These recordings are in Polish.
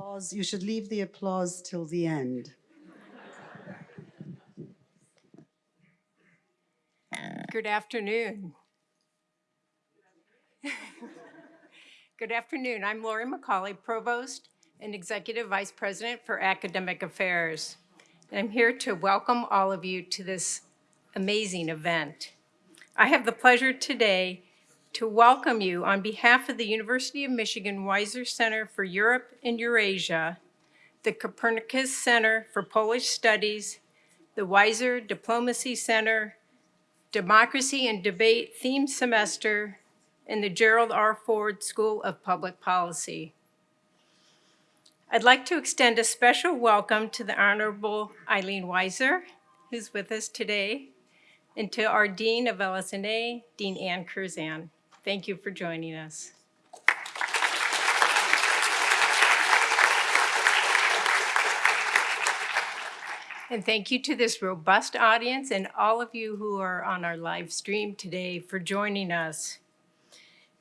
Applause, you should leave the applause till the end. Good afternoon. Good afternoon. I'm Lori McCauley, Provost and Executive Vice President for Academic Affairs. And I'm here to welcome all of you to this amazing event. I have the pleasure today to welcome you on behalf of the University of Michigan Weiser Center for Europe and Eurasia, the Copernicus Center for Polish Studies, the Weiser Diplomacy Center, Democracy and Debate Theme Semester and the Gerald R. Ford School of Public Policy. I'd like to extend a special welcome to the Honorable Eileen Weiser, who's with us today, and to our Dean of LSNA, Dean Ann Curzan. Thank you for joining us. And thank you to this robust audience and all of you who are on our live stream today for joining us.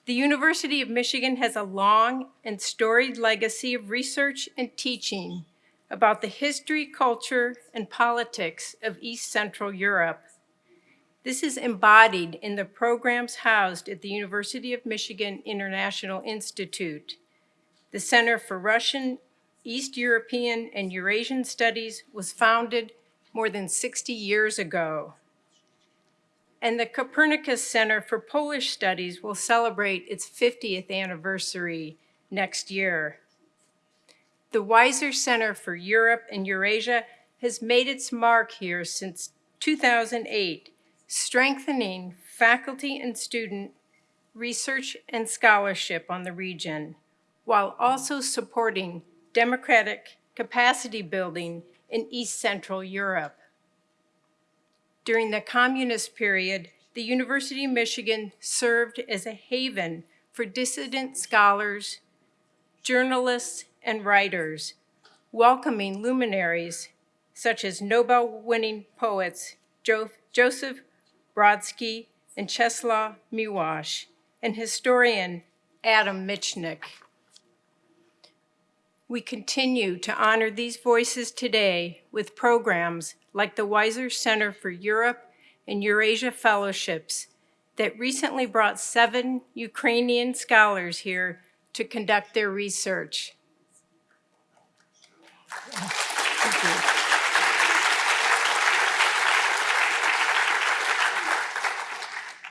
The University of Michigan has a long and storied legacy of research and teaching about the history, culture, and politics of East Central Europe. This is embodied in the programs housed at the University of Michigan International Institute, the Center for Russian East European and Eurasian Studies was founded more than 60 years ago. And the Copernicus Center for Polish Studies will celebrate its 50th anniversary next year. The Weiser Center for Europe and Eurasia has made its mark here since 2008, strengthening faculty and student research and scholarship on the region, while also supporting democratic capacity building in East Central Europe. During the communist period, the University of Michigan served as a haven for dissident scholars, journalists, and writers, welcoming luminaries such as Nobel-winning poets jo Joseph Brodsky and Czeslaw Miłosz, and historian Adam Michnik. We continue to honor these voices today with programs like the Weiser Center for Europe and Eurasia Fellowships that recently brought seven Ukrainian scholars here to conduct their research.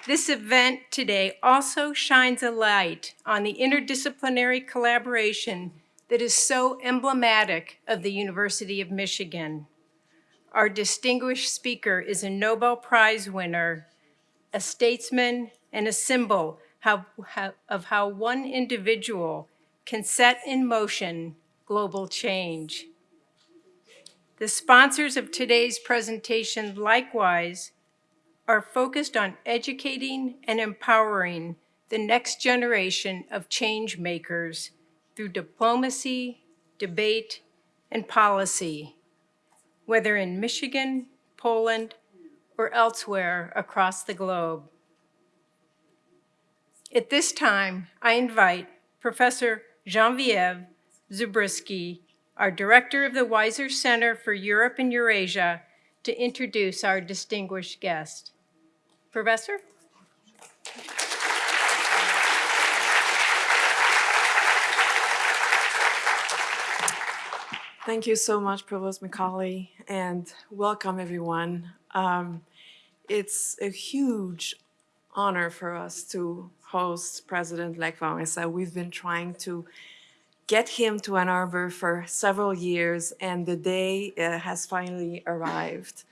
This event today also shines a light on the interdisciplinary collaboration that is so emblematic of the University of Michigan. Our distinguished speaker is a Nobel Prize winner, a statesman, and a symbol of how one individual can set in motion global change. The sponsors of today's presentation likewise are focused on educating and empowering the next generation of change makers through diplomacy, debate, and policy, whether in Michigan, Poland, or elsewhere across the globe. At this time, I invite Professor Genevieve Zubrzycki, our Director of the Weiser Center for Europe and Eurasia, to introduce our distinguished guest. Professor? Thank you so much, Provost McCauley, and welcome everyone. Um, it's a huge honor for us to host President Lech Wałęsa. We've been trying to get him to Ann Arbor for several years, and the day uh, has finally arrived.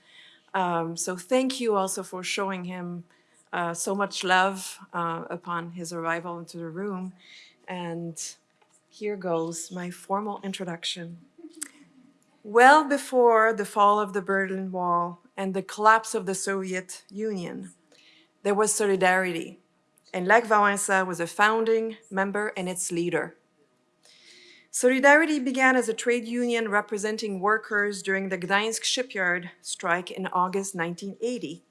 Um, so thank you also for showing him uh, so much love uh, upon his arrival into the room. And here goes my formal introduction. Well before the fall of the Berlin Wall and the collapse of the Soviet Union, there was solidarity, and Lech Wałęsa was a founding member and its leader. Solidarity began as a trade union representing workers during the Gdańsk shipyard strike in August 1980.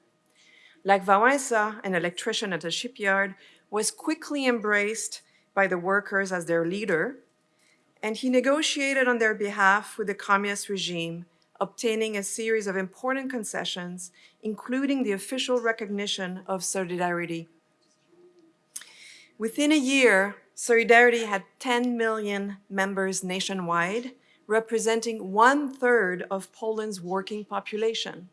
Lech Wałęsa, an electrician at a shipyard, was quickly embraced by the workers as their leader and he negotiated on their behalf with the communist regime, obtaining a series of important concessions, including the official recognition of solidarity. Within a year, Solidarity had 10 million members nationwide, representing one-third of Poland's working population.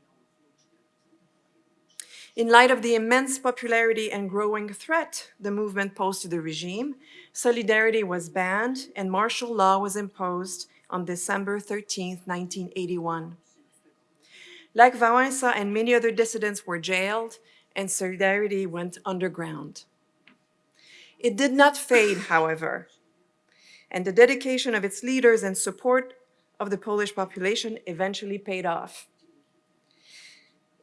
In light of the immense popularity and growing threat the movement posed to the regime, Solidarity was banned and martial law was imposed on December 13, 1981. Like Wałęsa and many other dissidents were jailed and Solidarity went underground. It did not fade, however, and the dedication of its leaders and support of the Polish population eventually paid off.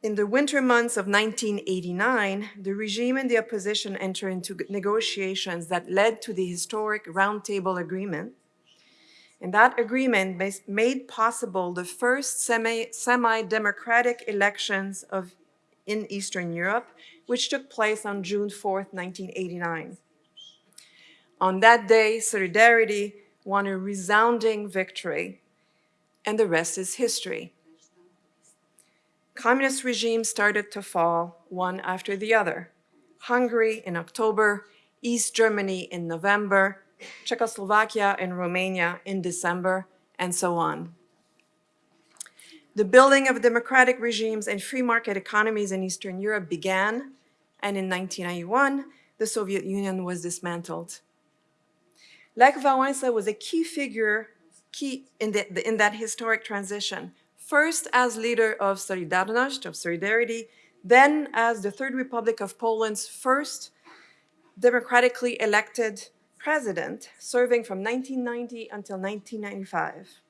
In the winter months of 1989, the regime and the opposition entered into negotiations that led to the historic Roundtable Agreement. And that agreement made possible the first semi- semi-democratic elections of, in Eastern Europe, which took place on June 4, 1989. On that day, Solidarity won a resounding victory, and the rest is history communist regimes started to fall one after the other. Hungary in October, East Germany in November, Czechoslovakia and Romania in December, and so on. The building of democratic regimes and free market economies in Eastern Europe began, and in 1991, the Soviet Union was dismantled. Lech Wałęsa was a key figure key in, the, in that historic transition, first as leader of Solidarność, of Solidarity, then as the Third Republic of Poland's first democratically elected president, serving from 1990 until 1995.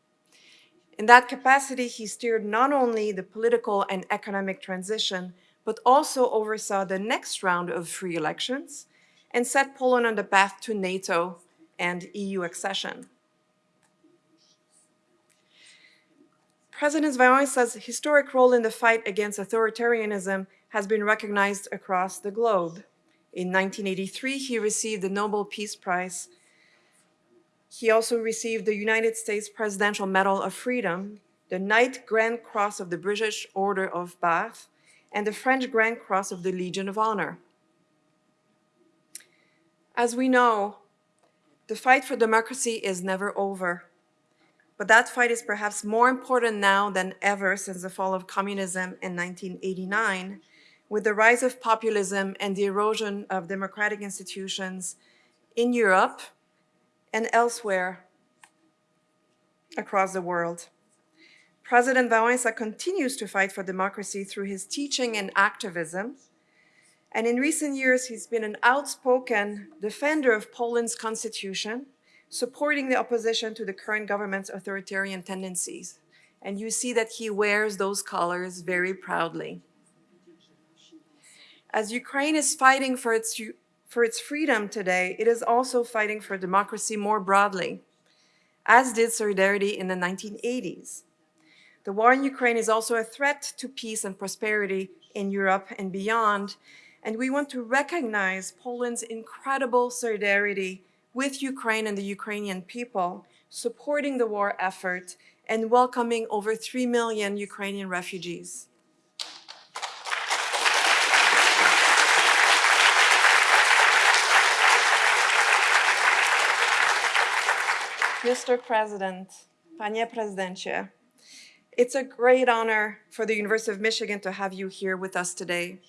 In that capacity, he steered not only the political and economic transition, but also oversaw the next round of free elections and set Poland on the path to NATO and EU accession. President Wałęsa's historic role in the fight against authoritarianism has been recognized across the globe. In 1983, he received the Nobel Peace Prize. He also received the United States Presidential Medal of Freedom, the Knight Grand Cross of the British Order of Bath, and the French Grand Cross of the Legion of Honor. As we know, the fight for democracy is never over. But that fight is perhaps more important now than ever since the fall of communism in 1989, with the rise of populism and the erosion of democratic institutions in Europe and elsewhere across the world. President Wałęsa continues to fight for democracy through his teaching and activism. And in recent years, he's been an outspoken defender of Poland's constitution supporting the opposition to the current government's authoritarian tendencies. And you see that he wears those colors very proudly. As Ukraine is fighting for its, for its freedom today, it is also fighting for democracy more broadly, as did Solidarity in the 1980s. The war in Ukraine is also a threat to peace and prosperity in Europe and beyond, and we want to recognize Poland's incredible solidarity with Ukraine and the Ukrainian people, supporting the war effort and welcoming over 3 million Ukrainian refugees. Mr. President, Panie Prezydencie, it's a great honor for the University of Michigan to have you here with us today.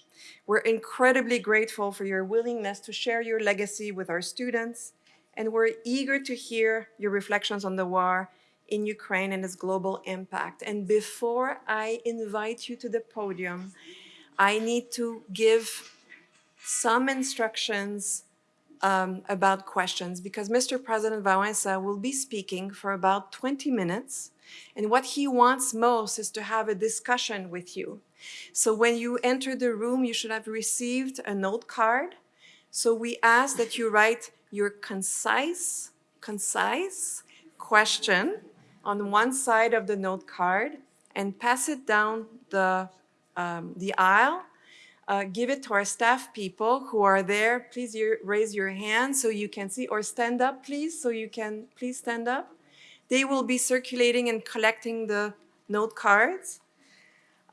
We're incredibly grateful for your willingness to share your legacy with our students and we're eager to hear your reflections on the war in Ukraine and its global impact. And before I invite you to the podium, I need to give some instructions um, about questions because Mr. President Wałęsa will be speaking for about 20 minutes. And what he wants most is to have a discussion with you. So when you enter the room, you should have received a note card. So we ask that you write your concise, concise question on one side of the note card and pass it down the, um, the aisle. Uh, give it to our staff people who are there. Please raise your hand so you can see, or stand up, please, so you can, please stand up. They will be circulating and collecting the note cards.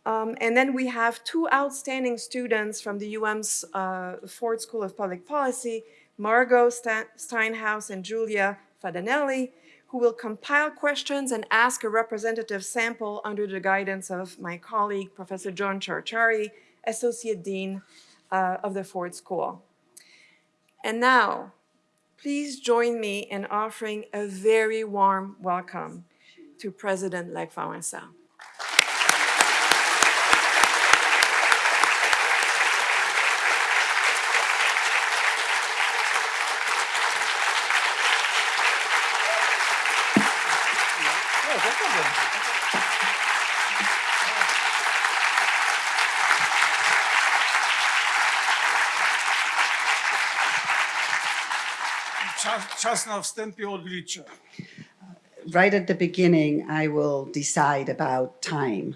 Um, and then we have two outstanding students from the UM's uh, Ford School of Public Policy, Margot Steinhaus and Julia Fadanelli, who will compile questions and ask a representative sample under the guidance of my colleague, Professor John Charchari, Associate Dean uh, of the Ford School. And now, please join me in offering a very warm welcome to President Lech Wałęsa. Czas, czas na wstępie odliczę. Right at the beginning, I will decide about time.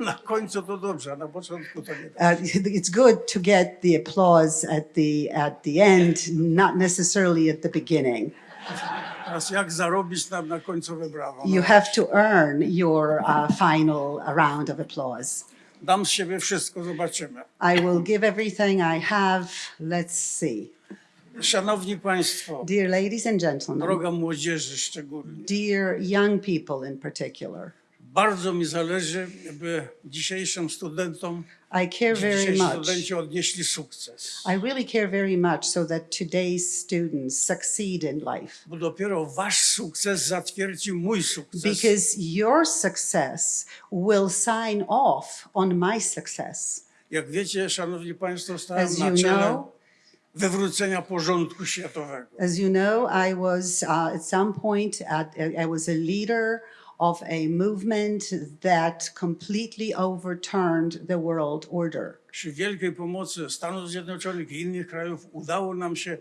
Na końcu to dobrze, na początku to nie. Uh, it's good to get the applause at the at the end, not necessarily at the beginning. Teraz jak zarobić nam na końcowe brawo? You have to earn your uh, final round of applause. dam z siebie wszystko, zobaczymy. I will give everything I have. Let's see. Szanowni Państwo, Dear ladies and gentlemen, droga młodzieży szczególnie, dear young people in particular, bardzo mi zależy, by dzisiejszym studentom, I care very much. odnieśli sukces. I really care very much so that today's students succeed in life. Bo dopiero wasz sukces zatwierdzi mój sukces. Because your success will sign off on my success. Jak wiecie, Szanowni Państwo, stałem As na czele know, wywrócenia porządku światowego. as you know, I was uh, at some point at, I was a leader of a movement that completely overturned the world order. Przy wielkiej pomocy Stanów Zjednoczonych i innych krajów udało nam się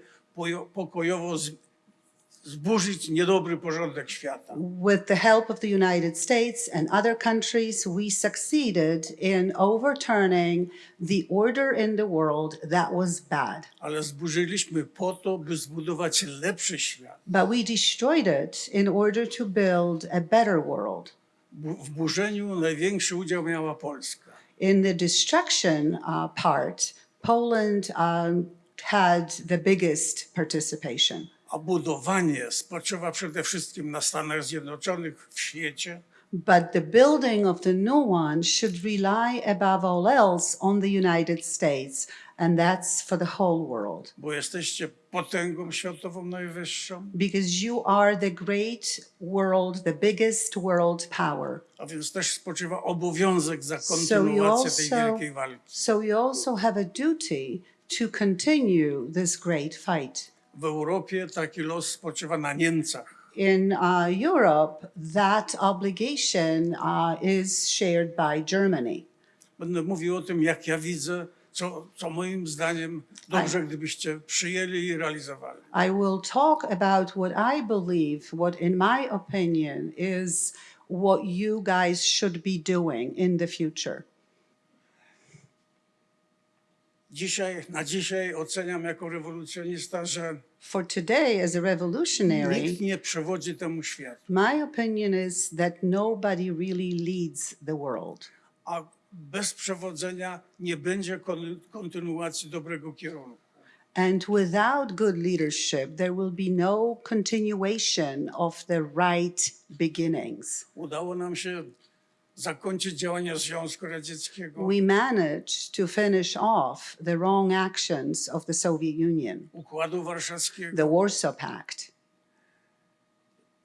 pokojowo zburzyć niedobry porządek świata. With the help of the United States and other countries, we succeeded in overturning the order in the world that was bad. Ale zburzyliśmy po to, by zbudować lepszy świat. But we destroyed it in order to build a better world. W burzeniu największy udział miała Polska. In the destruction uh, part, Poland um, had the biggest participation. A budowanie spoczywa przede wszystkim na Stanach Zjednoczonych w świecie, But the building of the new one should rely above all else on the United States, and that's for the whole world. bo jesteście potęgą światową najwyższą, Because you are the great world, the biggest world power. a więc też spoczywa obowiązek za So kontynuację tej also, wielkiej walki. so you also have a duty to continue this great fight. W Europie taki los spoczywa na Niemcach. In uh, Europe, that obligation uh, is shared by Germany. Będę mówił o tym, jak ja widzę, co, co moim zdaniem dobrze, gdybyście przyjęli i realizowali. I will talk about what I believe, what, in my opinion, is what you guys should be doing in the future. Dzisiaj, na dzisiaj oceniam jako rewolucjonista, że For today, as a revolutionary, nikt nie przewodzi temu światu, my opinion is that nobody really leads the world. a bez przewodzenia nie będzie kon- kontynuacji dobrego kierunku. And without good leadership, there will be no continuation of the right beginnings. Udało nam się zakończyć działania Związku Radzieckiego, We managed to finish off the wrong actions of the Soviet Union, Układu Warszawskiego, the Warsaw Pact.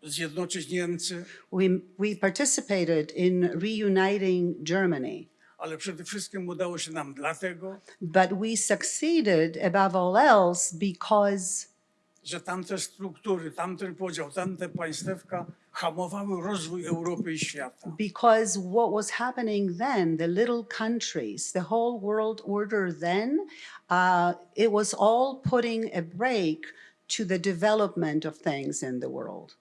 zjednoczyć Niemcy, We, we participated in reuniting Germany, ale przede wszystkim udało się nam dlatego, but we succeeded above all else because że tamte struktury, tamten podział, tamte państewka hamowały rozwój Europy i świata. because what was happening then, the little countries, the whole world order then, uh, it was all putting a break to the development of things in the world.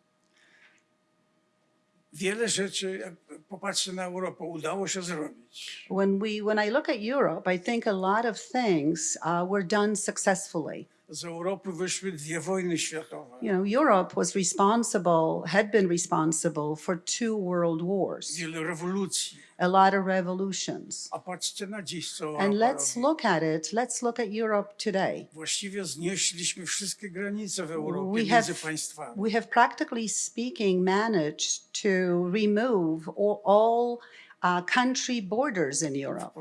Wiele rzeczy, jak popatrzę na Europę, udało się zrobić. When we, when I look at Europe, I think a lot of things uh, were done successfully. Z Europy wyszły dwie wojny światowe. You know, Europe was responsible, had been responsible for two world wars, Wiele rewolucji. a lot of revolutions. A patrzcie na dziś, co And Europa let's robi. look at it. Let's look at Europe today. Właściwie znieśliśmy wszystkie granice w Europie We między have, państwami. we have practically speaking managed to remove all, all uh, country borders in Europe.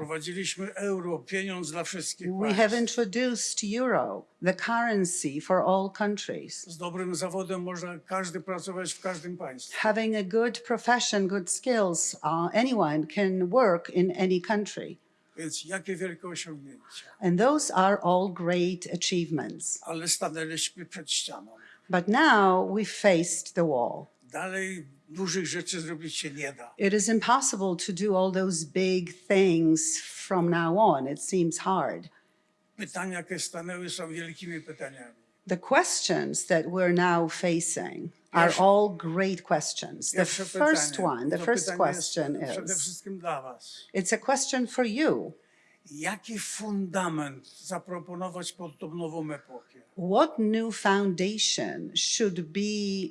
Euro, pieniądz dla wszystkich We have introduced euro, the currency for all countries. Z dobrym zawodem można każdy pracować w każdym państwie. Having a good profession, good skills, uh, anyone can work in any country. Więc jakie wielkie osiągnięcia. And those are all great achievements. Ale stanęliśmy przed ścianą. But now we've faced the wall. Dalej dużych rzeczy zrobić się nie da. It is impossible to do all those big things from now on. It seems hard. Pytania, jakie stanęły, są wielkimi pytaniami. The questions that we're now facing are all great questions. The first one, the first question is it's a question for you. Jaki fundament zaproponować pod tą nową epokę? What new foundation should be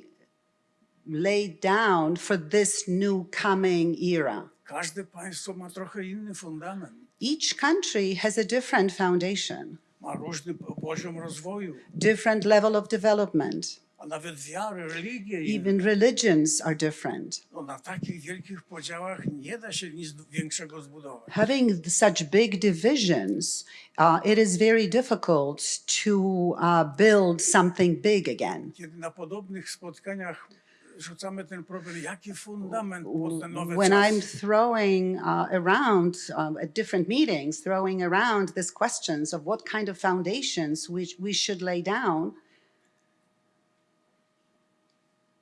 laid down for this new coming era? Każde państwo ma trochę inny fundament. Each country has a different foundation, Ma różny po- poziom rozwoju, different level of development. a nawet wiary, religie. Even religions are different. No, na takich wielkich podziałach nie da się nic większego zbudować. Having such big divisions, uh, it is very difficult to uh, build something big again. Kiedy na podobnych spotkaniach rzucamy ten problem, jaki fundament pod te nowe When I'm throwing uh, around um, at different meetings, throwing around these questions of what kind of foundations we, we should lay down,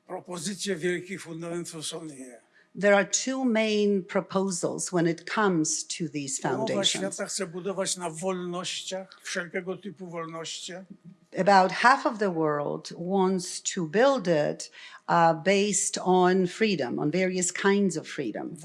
Propozycje wielkich fundamentów są dwie. there are two main proposals when it comes to these foundations. świata chce budować na wolnościach, wszelkiego typu wolności, about half of the world wants to build it uh, based on freedom, on various kinds of freedom,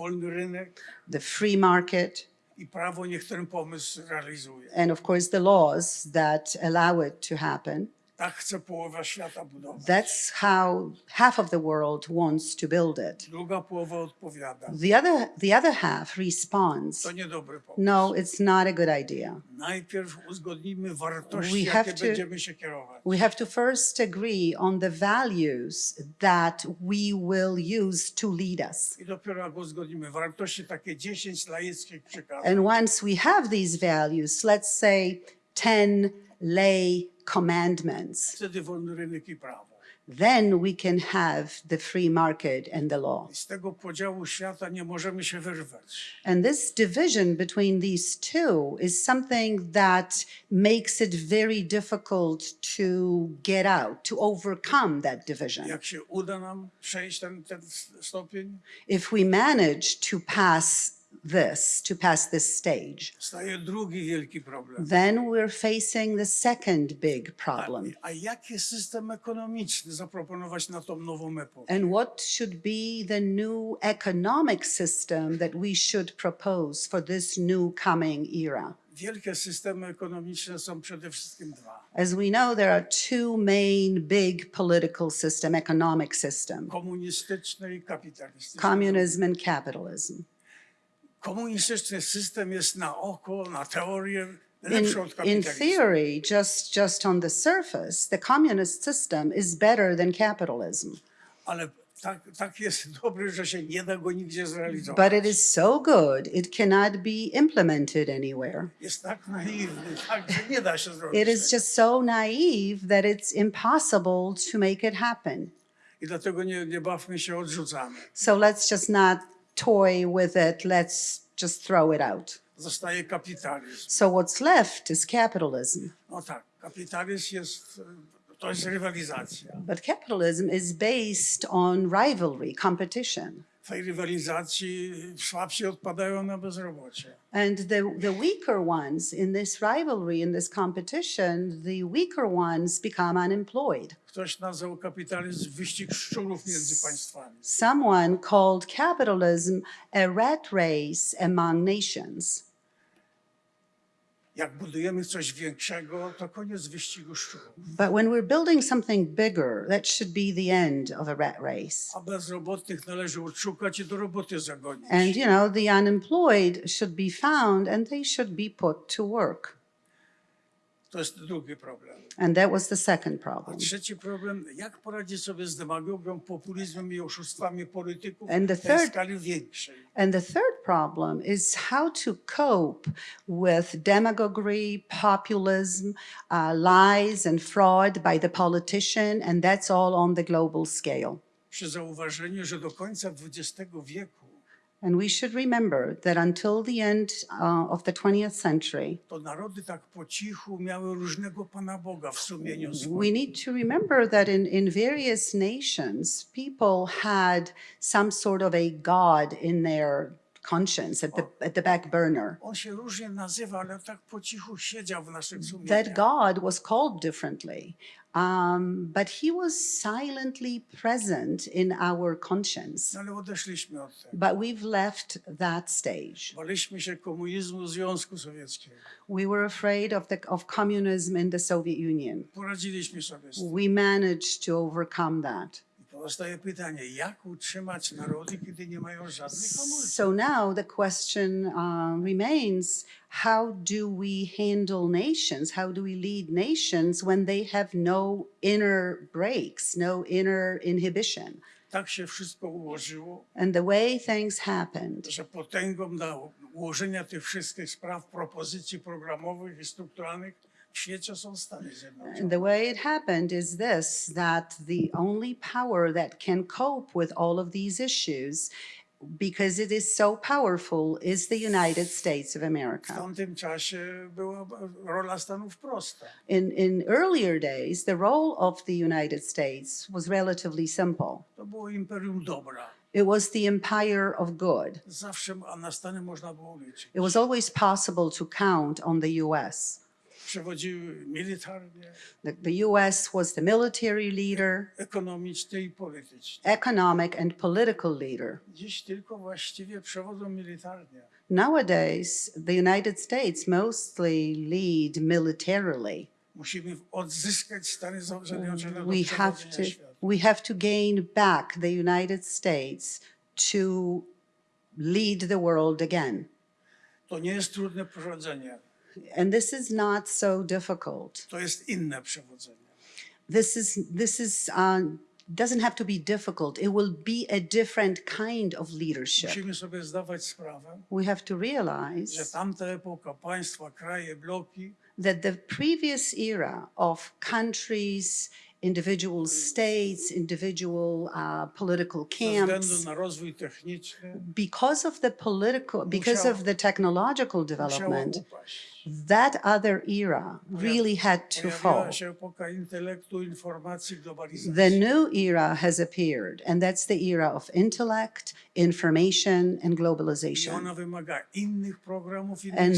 the free market, i prawo niech ten pomysł realizuje. and of course the laws that allow it to happen. Tak chce połowa świata budować. That's how half of the world wants to build it. Druga połowa odpowiada. The other, the other half responds, To niedobry pomysł. no, it's not a good idea. Najpierw uzgodnimy wartości, We jakie have to- będziemy się kierować. We have to first agree on the values that we will use to lead us. I dopiero jak uzgodnimy wartości, takie 10 laickich przykazów, And once we have these values, let's say 10 lay commandments, wtedy wolny rynek i prawo. then we can have the free market and the law. I z tego podziału świata nie możemy się wyrwać. And this division between these two is something that makes it very difficult to get out, to overcome that division. Jak się uda nam przejść ten, ten stopień, If we manage to pass this, to pass this stage, then we're facing the second big A, problem. a epokę? And what should be the new economic system that we should propose for this new coming era? As we know, there are two main big political system, economic system, communism and capitalism. Komunistyczny system jest na oko, na teorię In, in theory, just, just on the surface, the communist system is better than capitalism. Tak, tak jest dobry, że się nie da go nigdzie zrealizować. But it is so good, it cannot be implemented anywhere. Jest tak naiwny, tak, że nie da się zrobić. It is just so naive that it's impossible to make it happen. Nie, nie bawmy się, odrzucamy. So let's just not toy with it, let's just throw it out. Zostaje kapitalizm. So what's left is capitalism. No tak, kapitalizm jest, to jest rywalizacja. But capitalism is based on rivalry, competition. Tej rywalizacji słabsi odpadają na bezrobocie. And the, the weaker ones in this rivalry, in this competition, the weaker ones become unemployed. Ktoś nazwał kapitalizm wyścig szczurów między państwami. Someone called capitalism a rat race among nations. Jak budujemy coś większego, to koniec wyścigu szczurów. But when we're building something bigger, that should be the end of a rat race. A bezrobotnych należy odszukać i do roboty zagonić. And, you know, the unemployed should be found and they should be put to work. To jest drugi problem. And that was the second A problem. trzeci problem, jak poradzić sobie z demagogią, populizmem i oszustwami polityków And the third- skali większej. And the third problem is how to cope with demagoguery, populism, uh, lies, and fraud by the politician, and that's all on the global scale. Przy zauważeniu, że do końca XX wieku And we should remember that until the end uh, of the 20th century, tak we need to remember that in, in various nations, people had some sort of a God in their conscience at the, at the back burner. Nazywa, tak that. God was called differently, um, but he was silently present in our conscience. No ale odeszliśmy od tego. But we've left that stage. Baliśmy się komunizmu Związku Sowieckiego. We were afraid of, the, of communism in the Soviet Union. Poradziliśmy sobie z tym. We managed to overcome that. I pozostaje pytanie, jak utrzymać narody, kiedy nie mają żadnych komórek? So now the question uh, remains how do we handle nations? How do we lead nations when they have no inner breaks, no inner inhibition? Tak się wszystko ułożyło, And the way things happened że potęgą do ułożenia tych wszystkich spraw, propozycji programowych i strukturalnych w świecie są Stany Zjednoczone. And the way it happened is this that the only power that can cope with all of these issues, because it is so powerful, is the United States of America. tamtym czasie była rola Stanów prosta. In, in earlier days, the role of the United States was relatively simple To było imperium dobra. it was the empire of good. Zawsze a na Stany można było liczyć. It was always possible to count on the US. The, the US was the military leader, ekonomicznie i politycznie. economic, and political leader. Dziś tylko właściwie przewodzą militarnie. Nowadays, the United States mostly lead militarily. Musimy odzyskać Stany Zjednoczone do We have to we have to gain back the United States to lead the world again. To nie jest trudne przewodzenie. And this is not so difficult. To jest inne przewodzenie. This is this is uh, doesn't have to be difficult. It will be a different kind of leadership. Musimy sobie zdawać sprawę, We have to że realize tamta epoka, państwa, kraje, bloki that the previous era of countries, individual states, individual uh, political ze względu camps, na rozwój techniczny because of the political, because of the technological musiało development, upaść. That other era really had to fall. Pojawiła się epoka intelektu, informacji, globalizacji. The new era has appeared, and that's the era of intellect, information, and globalization. ona wymaga innych programów, innych And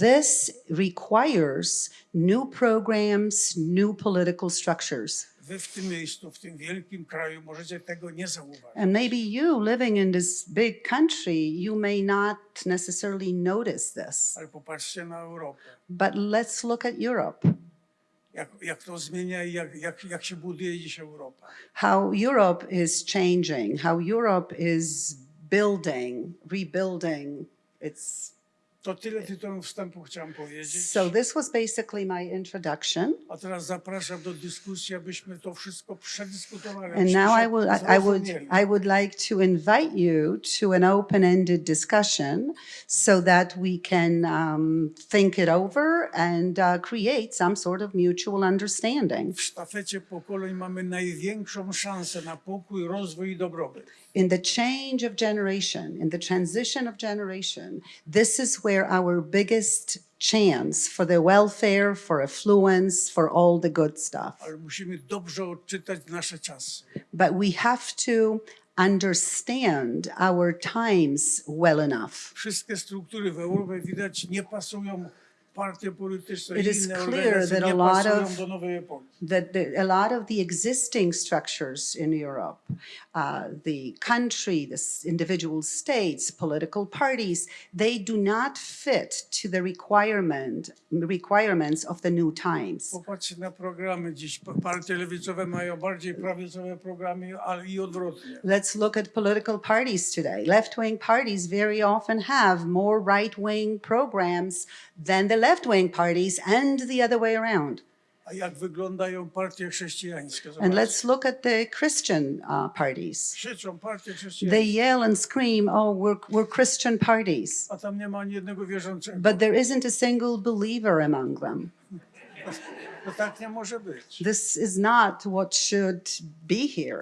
this requires new programs, new political structures. Wy w tym miejscu, w tym wielkim kraju możecie tego nie zauważyć. And maybe you living in this big country, you may not necessarily notice this. Ale popatrzcie na Europę. But let's look at Europe. Jak, jak to zmienia i jak, jak, jak się buduje dziś Europa. How Europe is changing, how Europe is building, rebuilding. It's To tyle tytułem wstępu chciałem powiedzieć. so this was basically my introduction. A teraz zapraszam do dyskusji, abyśmy to wszystko przedyskutowali. And now I would, I would. I would like to invite you to an open-ended discussion so that we can um, think it over and uh, create some sort of mutual understanding. W sztafecie pokoleń mamy największą szansę na pokój, rozwój i dobrobyt. In the change of generation, in the transition of generation, this is where our biggest chance for the welfare, for affluence, for all the good stuff. Ale musimy dobrze odczytać nasze czasy. But we have to understand our times well enough. Wszystkie struktury w Europie widać nie pasują partie polityczne It is clear that a lot of- do nowej epoki. that the, a lot of the existing structures in Europe, uh, the country, the individual states, political parties, they do not fit to the requirement requirements of the new times. Popatrzcie na programy dziś. Pa- Partie lewicowe mają bardziej prawicowe programy, ale i odwrotnie. Let's look at political parties today. Left-wing parties very often have more right-wing programs than the left-wing parties and the other way around. A jak wyglądają partie chrześcijańskie? And let's look at the Christian uh, parties. They yell and scream, oh, we're, we're Christian parties. a tam nie ma ani jednego wierzącego. But there isn't a single believer among them. To tak nie może być. This is not what should be here.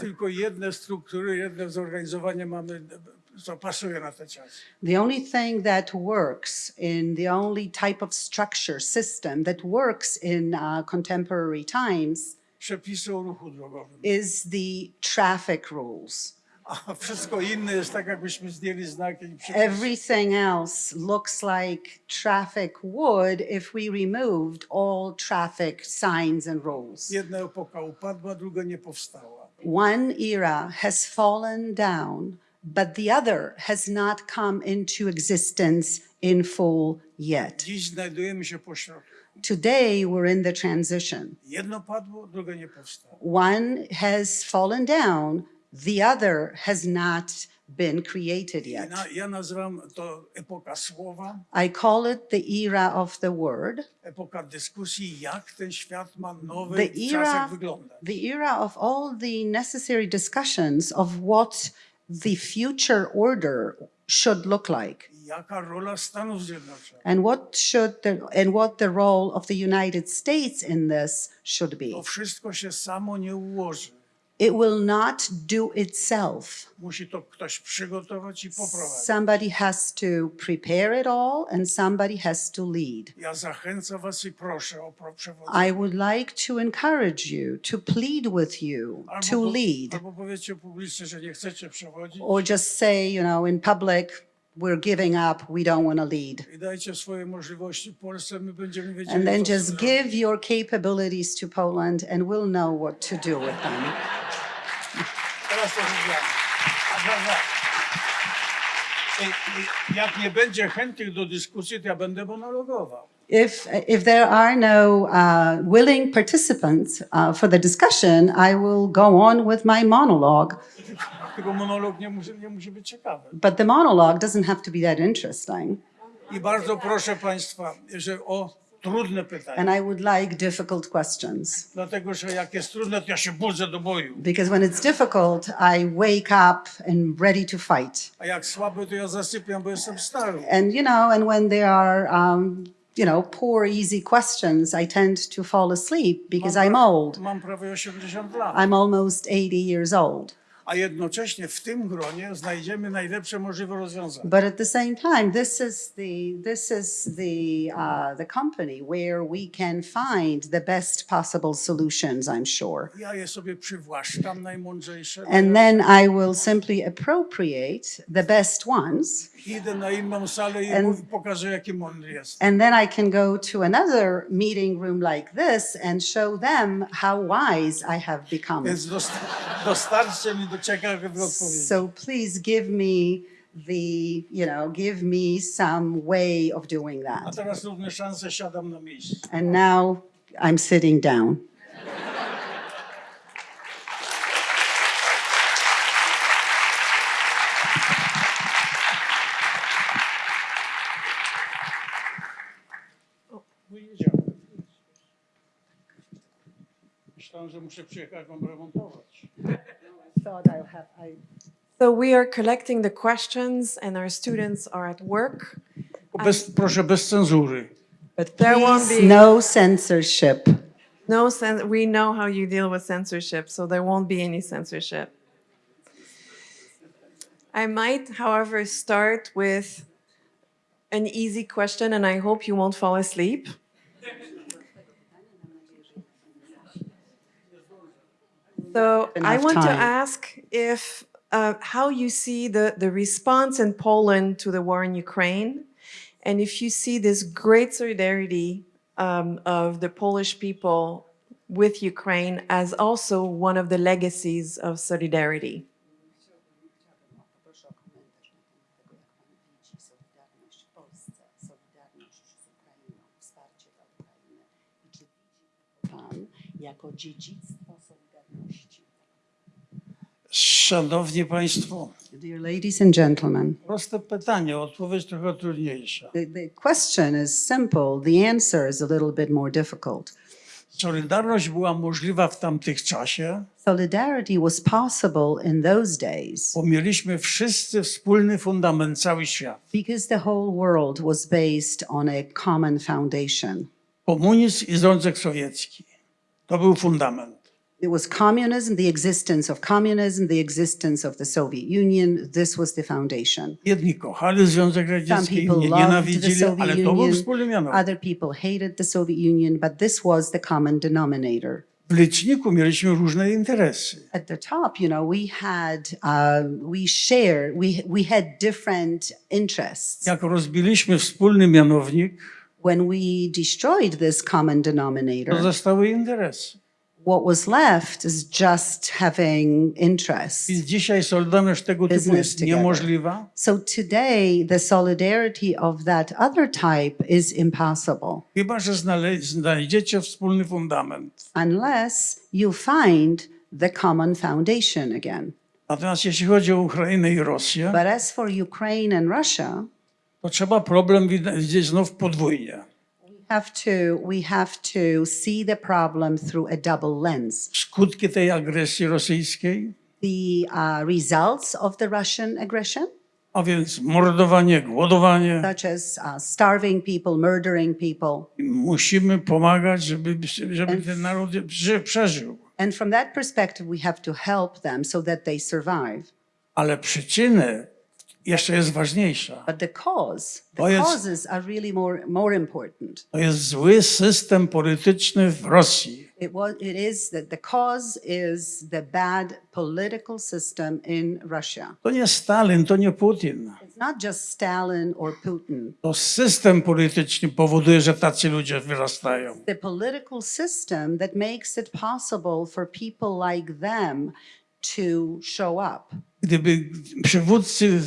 Tylko jedne struktury, jedne zorganizowanie mamy, co pasuje na te czasy. The only thing that works in the only type of structure, system that works in uh, contemporary times Przepisy o ruchu drogowym. is the traffic rules. A wszystko inne jest tak, jakbyśmy zdjęli znaki i przepisy. Everything else looks like traffic would if we removed all traffic signs and rules. Jedna epoka upadła, druga nie powstała. One era has fallen down, but the other has not come into existence in full yet. Dziś znajdujemy się po środku. Today, we're in the transition. Jedno padło, drugie nie powstało. One has fallen down, the other has not been created yet. na, ja nazywam to epoka słowa, I call it the era of the word, epoka dyskusji, jak ten świat ma nowy the era, the era of all the necessary discussions of what the future order should look like. Jaka rola Stanów Zjednoczonych? and what should the and what the role of the United States in this should be. To wszystko się samo nie ułoży. It will not do itself. Musi to ktoś przygotować i poprowadzić. Somebody has to prepare it all and somebody has to lead. Ja zachęcam was i proszę o przewodzenie. I would like to encourage you, to plead with you to lead, albo publicznie, że nie chcecie przewodzić or just say, you know, in public, we're giving up, we don't want to lead. i dajcie swoje możliwości Polsce, my będziemy wiedzieli, And then just give your capabilities to Poland and we'll know what to do with them. Teraz to rozwijamy. A dobra. I- i Jak nie będzie chętnych do dyskusji, to ja będę monologował. If, if there are no uh, willing participants uh, for the discussion, I will go on with my monologue. Tylko monolog nie musi, nie musi być ciekawy. But the monologue doesn't have to be that interesting. I bardzo proszę Państwa, że o And I would like difficult questions. Dlatego, że jak jest trudne, to ja się budzę do boju. Because when it's difficult, I wake up and ready to fight. A jak słaby, to ja zasypiam, bo jestem stary. And, you know, and when there are, um, you know, poor, easy questions, I tend to fall asleep because I'm old. Mam prawie 80 lat. I'm almost 80 years old. A jednocześnie w tym gronie znajdziemy najlepsze możliwe rozwiązania. But at the same time, this is the this is the uh, the company where we can find the best possible solutions. I'm sure, Ja je sobie przywłaszczam najmądrzejsze. and then I will simply appropriate the best ones, Idę na inną salę i And- pokażę, jaki mądry jest. and then I can go to another meeting room like this and show them how wise I have become. Więc dostarczcie mi do ciekawych odpowiedzi. So please give me the you know give me some way of doing A that. teraz równe szanse, siadam na miejscu. And now I'm sitting down. Myślałem, że muszę przyjechać wam remontować. thought I'll have, I, So we are collecting the questions and our students are at work. Bez, proszę, bez cenzury. But there won't be no censorship. no cen- we know how you deal with censorship, so there won't be any censorship. I might, however, start with an easy question, and I hope you won't fall asleep. So I Enough want to ask if uh, how you see the, the response in Poland to the war in Ukraine, And if you see this great solidarity um, of the Polish people with Ukraine as also one of the legacies of solidarity. Poproszę o komentarz na temat tego, jak Pan widzi Solidarność w Polsce, Solidarność z Ukrainą, wsparcie dla Ukrainy. I czy widzi Pan jako dziedzictwo Solidarności? Szanowni Państwo, Dear ladies and gentlemen, proste pytanie, odpowiedź trochę trudniejsza. the, the question is simple, the answer is a little bit more difficult. Solidarność była możliwa w tamtych czasie, Solidarity was possible in those days bo mieliśmy wszyscy wspólny fundament, cały świat. because the whole world was based on a common foundation. Komunizm i Związek Sowiecki. To był fundament. It was communism, the existence of communism, the existence of the Soviet Union. This was the foundation. Jedni kochali Związek Radziecki, inni nienawidzili, ale to był wspólny mianownik. other people hated the Soviet Union, but this was the common denominator. W liczniku mieliśmy różne interesy. At the top, you know, we had, uh, we shared, we, we had different interests. Jak rozbiliśmy wspólny mianownik, When we destroyed this common to denominator, zostały interesy. What was left is just having interests. Więc dzisiaj solidarność tego typu jest together. niemożliwa. So today, the solidarity of that other type is impossible Chyba, że znajdziecie wspólny fundament. unless you find the common foundation again. Natomiast jeśli chodzi o Ukrainę i Rosję, But as for Ukraine and Russia, to trzeba problem widzieć znów podwójnie. Have to, we have to see the problem through a double lens. Skutki tej agresji rosyjskiej, The uh, results of the Russian aggression, a więc mordowanie, głodowanie. such as uh, starving people, murdering people. Musimy pomagać, żeby, żeby ten naród ży- przeżył. And from that perspective, we have to help them so that they survive. Ale przyczyny jeszcze jest ważniejsza. But the cause, the To jest- causes are really more, more important. To jest zły system polityczny w Rosji. It was, it is that the cause is the bad political system in Russia. To nie Stalin, to nie Putin. It's not just Stalin or Putin. To system polityczny powoduje, że tacy ludzie wyrastają. The political system that makes it possible for people like them to show up. Gdyby przywódcy y,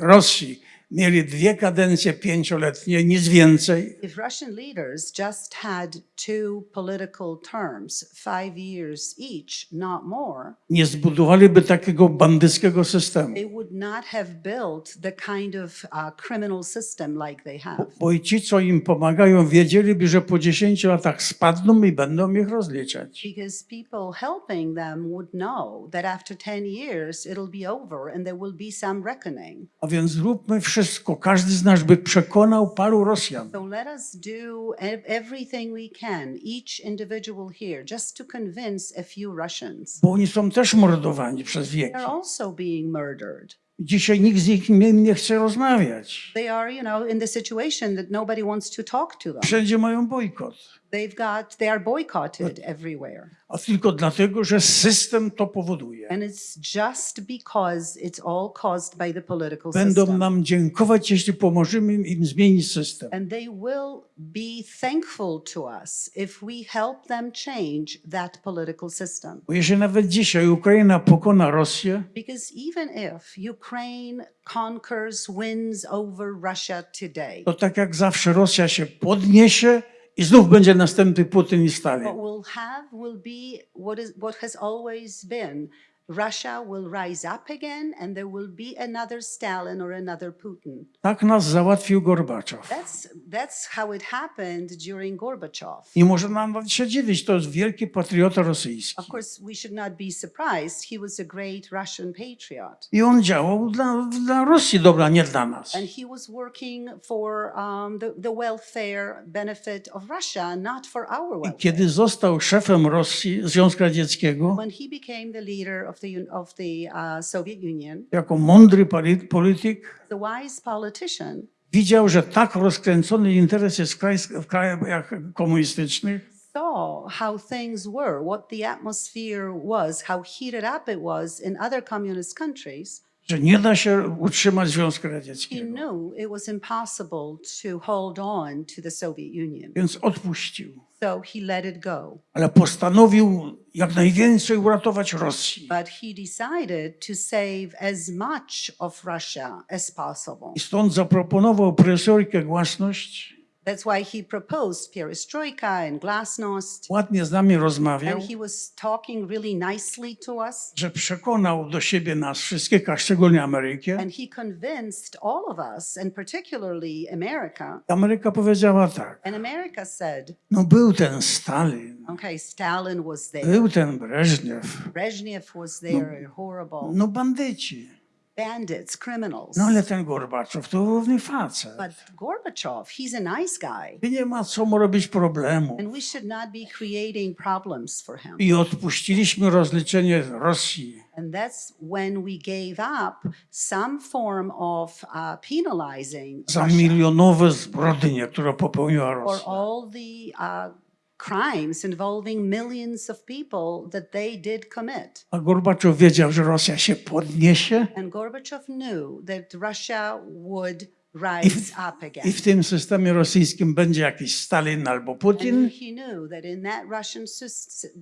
Rosji mieli dwie kadencje pięcioletnie, nic więcej, If Russian leaders just had two political terms, five years each, not more, nie zbudowaliby takiego bandyckiego systemu. they would not have built the kind of uh, criminal system like they have. Bo i ci, co im pomagają, wiedzieliby, że po 10 latach spadną i będą ich rozliczać. Because people helping them would know that after 10 years it'll be over and there will be some reckoning. A więc zróbmy wszystko, każdy z nas by przekonał paru Rosjan, So let us do ev- everything we can, each individual here, just to convince a few Russians. bo oni są też mordowani przez wieki. They're also being murdered. Dzisiaj nikt z nich nie, nie chce rozmawiać. They are, you know, in the situation that nobody wants to talk to them. Wszędzie mają bojkot. They've got, they are boycotted everywhere. A tylko dlatego, że system to powoduje. And it's just because it's all caused by the political Będą system. nam dziękować, jeśli pomożemy im zmienić system. And they will be thankful to us if we help them change that political system. Bo jeżeli nawet dzisiaj Ukraina pokona Rosję, Because even if Ukraine conquers, wins over Russia today, to tak jak zawsze Rosja się podniesie i znów będzie następny Putin i Stalin. what have will be what is what has always been. Russia will rise up again and there will be another Stalin or another Putin. Tak nas załatwił Gorbaczow. That's that's how it happened during Gorbachev. I może nam się dziwić, to jest wielki patriota rosyjski. Of course, we should not be surprised. He was a great Russian patriot. I on działał dla, dla Rosji dobra, nie dla nas. And he was working for um, the, the welfare benefit of Russia, not for our I welfare. kiedy został szefem Rosji, Związku Radzieckiego, When he became the leader of the, of the uh, Soviet Union, jako mądry polityk, the wise politician widział, że tak rozkręcony interes jest w, kraj, w krajach komunistycznych, saw how things were, what the atmosphere was, how heated up it was in other communist countries, że nie da się utrzymać Związku He Radzieckiego. knew it was impossible to hold on to the Soviet Union. Więc odpuścił. So he let it go. Ale postanowił jak najwięcej uratować Rosji. But he decided to save as much of Russia as possible. I stąd zaproponował presorkę Głasność. That's why he proposed perestroika and glasnost. Ładnie z nami rozmawiał, And he was talking really nicely to us. że przekonał do siebie nas wszystkich, a szczególnie Amerykę. And he convinced all of us, and particularly America. Ameryka powiedziała tak, And America said, no był ten Stalin, okay, Stalin was there, był ten Breżniew, Brezhnev was there, horrible, no bandyci. Bandits, criminals. No ale ten Gorbaczow to równy facet. But Gorbachev, he's a nice guy. I nie ma co mu robić problemu. And we should not be creating problems for him. I odpuściliśmy rozliczenie Rosji. And that's when we gave up some form of uh, penalizing za milionowe zbrodnie, które popełniła for Rosja. all the uh, crimes involving millions of people that they did commit. A Gorbaczow wiedział, że Rosja się podniesie And Gorbachev knew that Russia would rise w, up again. i w tym systemie rosyjskim będzie jakiś Stalin albo Putin And he knew that in that Russian,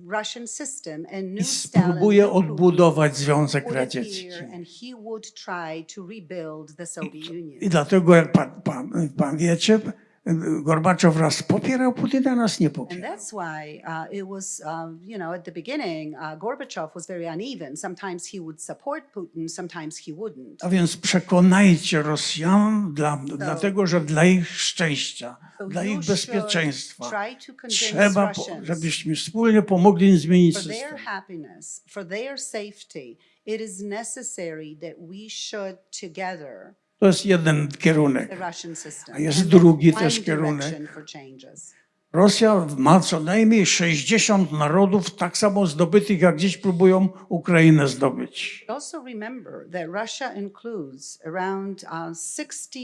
Russian system, a new Stalin spróbuje odbudować Związek Radziecki. and he would try to rebuild the Soviet Union. I dlatego, jak pan, pan, pan wiecie, Gorbaczow raz popierał Putina, raz nie And popierał. that's why uh, it was, um, you know, at the beginning, uh, Gorbachev was very uneven. Sometimes he would support Putin, sometimes he wouldn't. A więc przekonajcie Rosjan, dla, dlatego że dla ich szczęścia, So dla ich bezpieczeństwa trzeba, po- żebyśmy wspólnie pomogli im zmienić for their system. happiness, for their safety. It is necessary that we should together To jest jeden kierunek. A jest drugi też kierunek. Rosja ma co najmniej 60 narodów, tak samo zdobytych, jak dziś próbują Ukrainę zdobyć. Also remember that Russia includes around uh, 60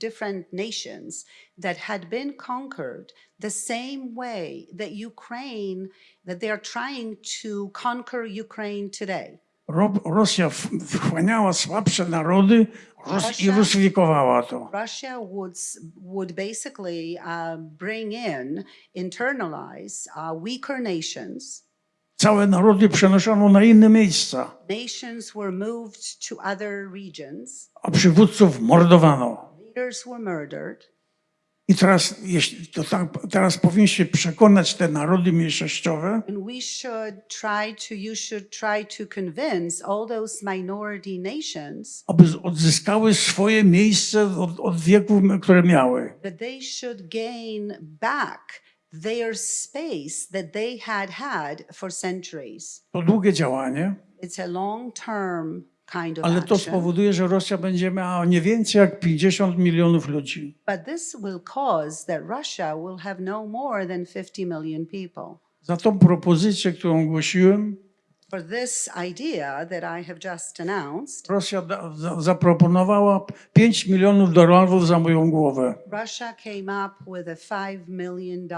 different nations that had been conquered the same way that Ukraine, that they are trying to conquer Ukraine today. Ro Rosja wchłaniała słabsze narody I rusyfikowała to. Russia would, would basically uh, bring in, internalize uh, weaker nations. Całe narody przenoszono na inne miejsca, Nations were moved to other regions. a przywódców mordowano. Leaders were murdered. I teraz, jeśli to tak, teraz powinniście przekonać te narody mniejszościowe, And we should try to, you should try to convince all those minority nations aby odzyskały swoje miejsce od, od wieków, które miały. that they should gain back their space that they had had for centuries. To długie działanie, It's a long-term kind of ale to spowoduje, że Rosja będzie miała nie więcej jak 50 milionów ludzi. But this will cause that Russia will have no more than 50 million people. Za tą propozycję, którą ogłosiłem, For this idea that I have just announced, Rosja da, za, zaproponowała 5 milionów dolarów za moją głowę. Russia came up with a $5 million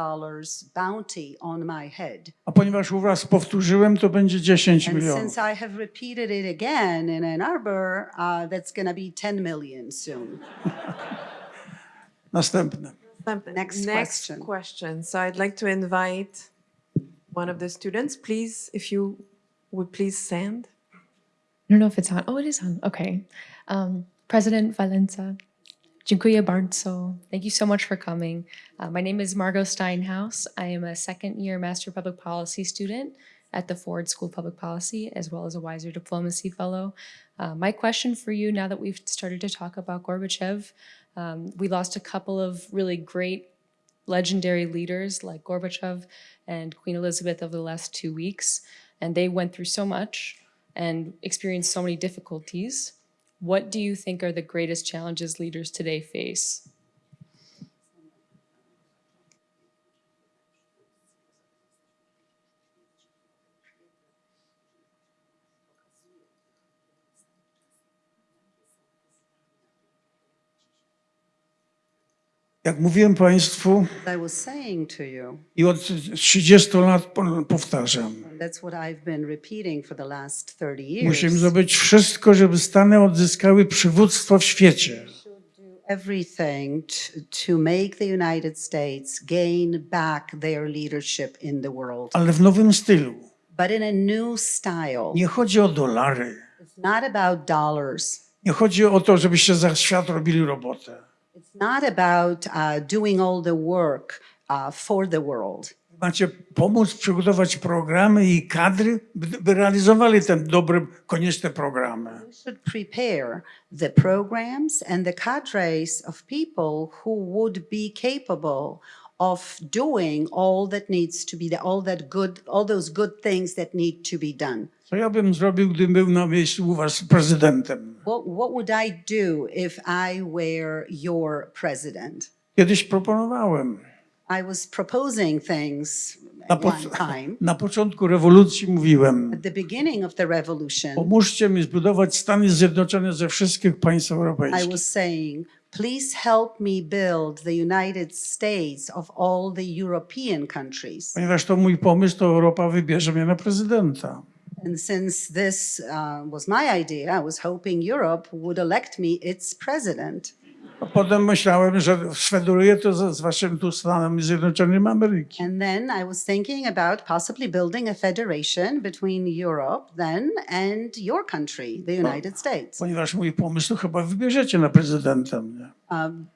bounty on my head. A ponieważ już raz powtórzyłem, to będzie 10 And milionów. since I have repeated it again in Ann Arbor, uh, that's going to be 10 million soon. Następne. Next Next question. question. So I'd like to invite one of the students, please, if you would please stand. I don't know if it's on. Oh, it is on. Okay. Um, President Valenza, dziękuję bardzo. Thank you so much for coming. Uh, my name is Margot Steinhaus. I am a second year Master of Public Policy student at the Ford School of Public Policy, as well as a Wiser Diplomacy Fellow. Uh, my question for you, now that we've started to talk about Gorbachev, um, we lost a couple of really great legendary leaders like Gorbachev and Queen Elizabeth over the last two weeks, and they went through so much and experienced so many difficulties. What do you think are the greatest challenges leaders today face? Jak mówiłem Państwu I od 30 lat po- powtarzam, that's what I've been repeating for the last 30 years. musimy zrobić wszystko, żeby Stany odzyskały przywództwo w świecie. everything to, to make the United States gain back their leadership in the world, Ale w nowym stylu. but in a new style. Nie chodzi o dolary. It's not about dollars. Nie chodzi o to, żebyście za świat robili robotę. It's not about uh, doing all the work uh, for the world. Macie pomóc przygotować programy i kadry, by, realizowali te dobre, konieczne programy. We should prepare the programs and the cadres of people who would be capable of doing all that needs to be all that good all those good things that need to be done. Co ja bym zrobił, gdybym był na miejscu u was prezydentem? What what would I do if I were your president? Kiedyś proponowałem. I was proposing things Na, at po, na początku rewolucji mówiłem, At the beginning of the revolution, pomóżcie mi zbudować Stany Zjednoczone ze wszystkich państw I europejskich. was saying, please help me build the United States of all the European countries. Ponieważ to mój pomysł, to Europa wybierze mnie na prezydenta. And since this uh, was my idea, I was hoping Europe would elect me its president. A potem myślałem, że sfederuję to z, z waszym tu Stanami Zjednoczonymi Ameryki. And then I was thinking about possibly building a federation between Europe then and your country, the United States. Ponieważ mój pomysł to chyba wybierzecie na prezydenta mnie. Um,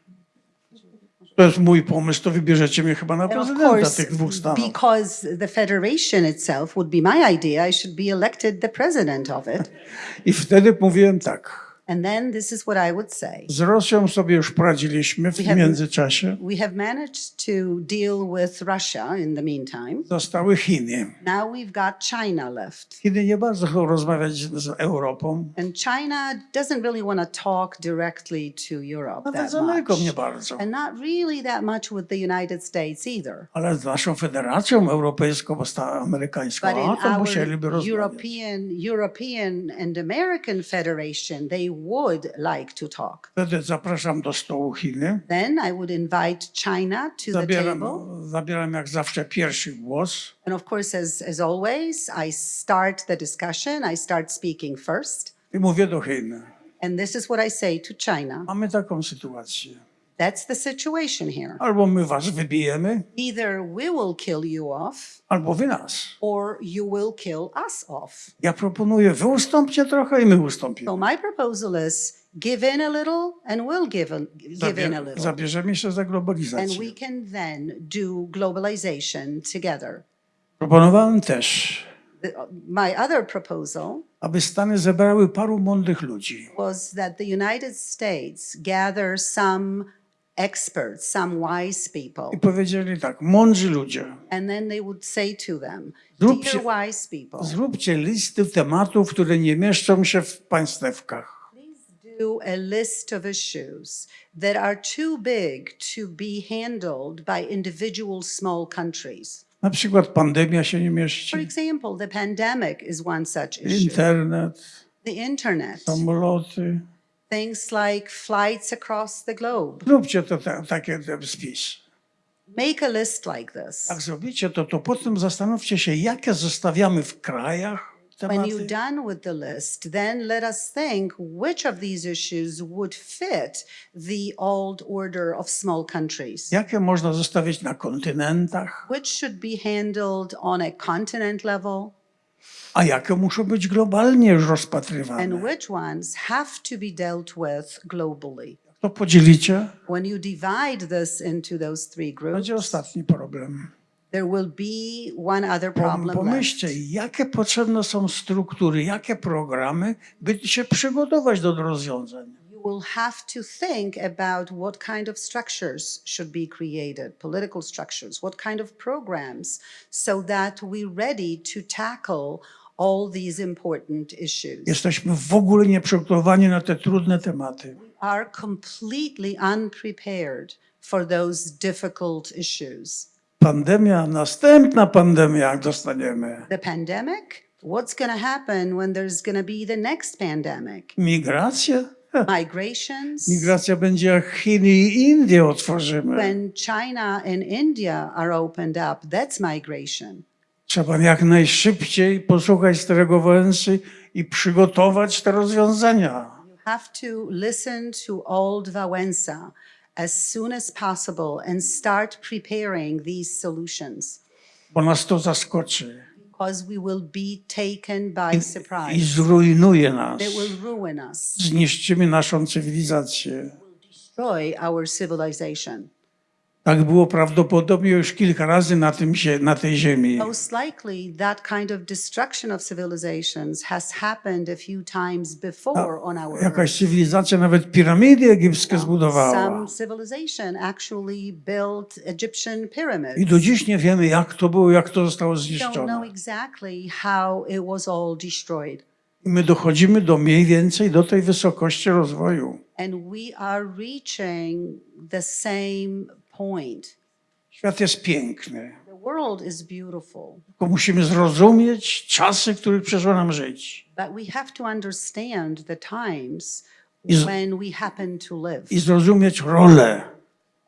To jest mój pomysł, to wybierzecie mnie chyba na prezydenta course, tych dwóch stanów. because the federation itself would be my idea, I should be elected the president of it. I wtedy mówiłem tak. And then this is what I would say. Z Rosją sobie już poradziliśmy w We have- międzyczasie. We have managed to deal with Russia in the meantime. Zostały Chiny. Now we've got China left. Chiny nie bardzo chcą rozmawiać z Europą. And China doesn't really want to talk directly to Europe Nawet that z Ameryką nie bardzo. And not really that much with the United States either. Ale z naszą Federacją Europejską, amerykańską, a to musieliby rozmawiać. European, European and American Federation, they would like to talk. Wtedy zapraszam do stołu Chiny. Then I would invite China to the Zabieram, table. zabieram jak zawsze pierwszy głos. And of course, as, as always, I start the discussion, I start speaking first. I mówię do Chin. And this is what I say to China. Mamy taką sytuację. That's the situation here. Albo my was wybijemy, Either we will kill you off albo wy nas. or you will kill us off. Ja proponuję, wy ustąpcie trochę i my ustąpimy. So my proposal is give in a little and we'll give, a, give in a little. zabierzemy się za And globalizację. we can then do globalization together. Proponowałem też, The, my other proposal aby Stany zebrały paru mądrych ludzi. was that the United States gather some experts, some wise I people, powiedzieli tak, mądrzy ludzie, and then they would say to them, Zróbcie- Dear wise people, zróbcie listy tematów, które nie mieszczą się w państewkach. do a list of issues that are too big to be handled by individual small countries. Na przykład pandemia się nie For mieści, example, the pandemic is one such issue. internet, The internet, samoloty. Things like flights across the globe. Zróbcie to ta, takie ten spis. Make a list like this. Jak zrobicie to, to potem zastanówcie się, jakie zostawiamy w krajach When tematy, you're done with the list, then let us think which of these issues would fit the old order of small countries. jakie można zostawić na kontynentach, Which should be handled on a continent level, a jakie muszą być globalnie już and rozpatrywane. which ones have to be dealt with globally. To podzielicie, When you divide this into those three groups, będzie ostatni problem. there will be one other problem left. Pomyślcie, jakie potrzebne są struktury, jakie programy, by się przygotować do rozwiązań. Will have to think about what kind of structures should be created, political structures, what kind of programs, so that we're ready to tackle all these important issues. Jesteśmy w ogóle nieprzygotowani na te trudne tematy. Are completely unprepared for those difficult issues. Pandemia, następna pandemia, jak dostaniemy. The pandemic, what's going to happen when there's going to be the next pandemic? Migracje? Migrations, Migracja będzie jak Chiny i Indie otworzymy. when China and India are opened up, that's migration. Trzeba jak najszybciej posłuchać starego Wałęsy i przygotować te rozwiązania. have to listen to old Wałęsa as soon as possible and start preparing these solutions bo nas to zaskoczy because we will be taken by i surprise. zrujnuje nas. It will ruin us, Zniszczymy naszą cywilizację. Tak było prawdopodobnie już kilka razy na, tym, na tej ziemi. Most likely, that kind of destruction of civilizations has happened a few times before on our Jakaś cywilizacja nawet piramidy egipskie zbudowała. Some civilization actually built Egyptian pyramids. I do dziś nie wiemy, jak to było, jak to zostało We don't know zniszczone. exactly how it was all destroyed. I my dochodzimy do mniej więcej do tej wysokości rozwoju. And we are reaching the same point. Świat jest piękny, The world is beautiful, tylko musimy zrozumieć czasy, w których przyszło nam żyć. but we have to understand the times when we happen to live. I zrozumieć rolę.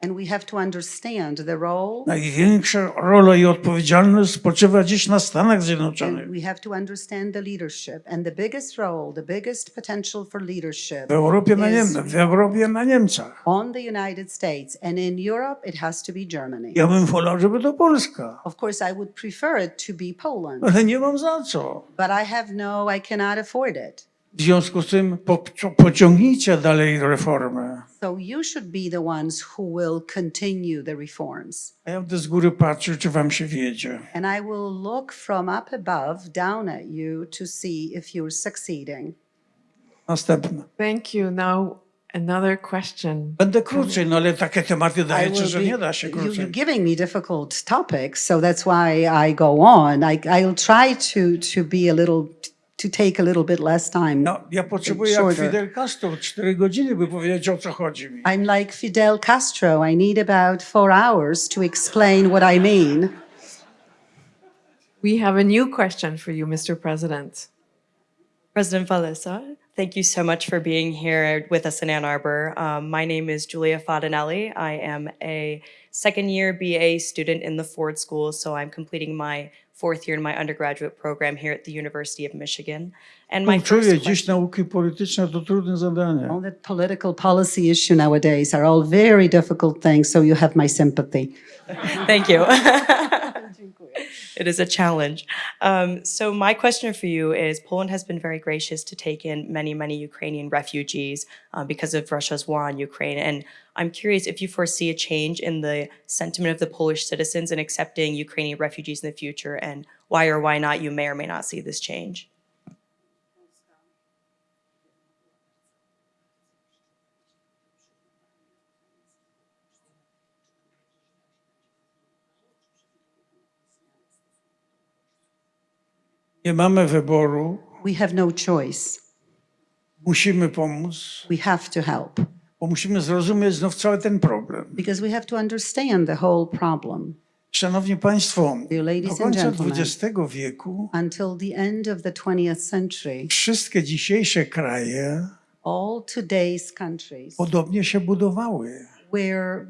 And we have to understand the role, Największa rola i odpowiedzialność spoczywa dziś na Stanach Zjednoczonych. we have to understand the leadership. And the biggest role, the biggest potential for leadership W Europie na, is Niem- w Europie na Niemcach. on the United States. And in Europe, it has to be Germany. Ja bym wolał, żeby to Polska, Of course, I would prefer it to be Poland, ale nie mam za co. but I have no, I cannot afford it. W związku z tym po, pociągnijcie dalej reformę. So you should be the ones who will continue the reforms. A ja będę z góry patrzył, czy wam się wiedzie. And I will look from up above down at you to see if you're succeeding. Następne. Thank you. Now, another question. Będę krócej, no ale takie tematy I dajecie, że will nie da się you, you're krócej. giving me difficult topics, so that's why I go on. I, I'll try to, to be a little, to take a little bit less time. No, ja potrzebuję jak Shorter. Fidel Castro, cztery godziny, by powiedzieć, o co chodzi mi. I'm like Fidel Castro. I need about four hours to explain what I mean. We have a new question for you, Mr. President. President Valesa, thank you so much for being here with us in Ann Arbor. Um, my name is Julia Fadinelli. I am a second year BA student in the Ford School, so I'm completing my fourth year in my undergraduate program here at the University of Michigan. And my first dziś nauki polityczne to trudne zadanie. All the political policy issue nowadays are all very difficult things, so you have my sympathy. thank you. it is a challenge. Um, so my question for you is: Poland has been very gracious to take in many, many Ukrainian refugees uh, because of Russia's war on Ukraine, and I'm curious if you foresee a change in the sentiment of the Polish citizens in accepting Ukrainian refugees in the future, and why or why not you may or may not see this change. Nie mamy wyboru, We have no choice. musimy pomóc, We have to help bo musimy zrozumieć znów cały ten problem. because we have to understand the whole problem. Szanowni Państwo, do końca. XX wieku Until the end of the 20th century, wszystkie dzisiejsze kraje all today's countries podobnie się budowały. were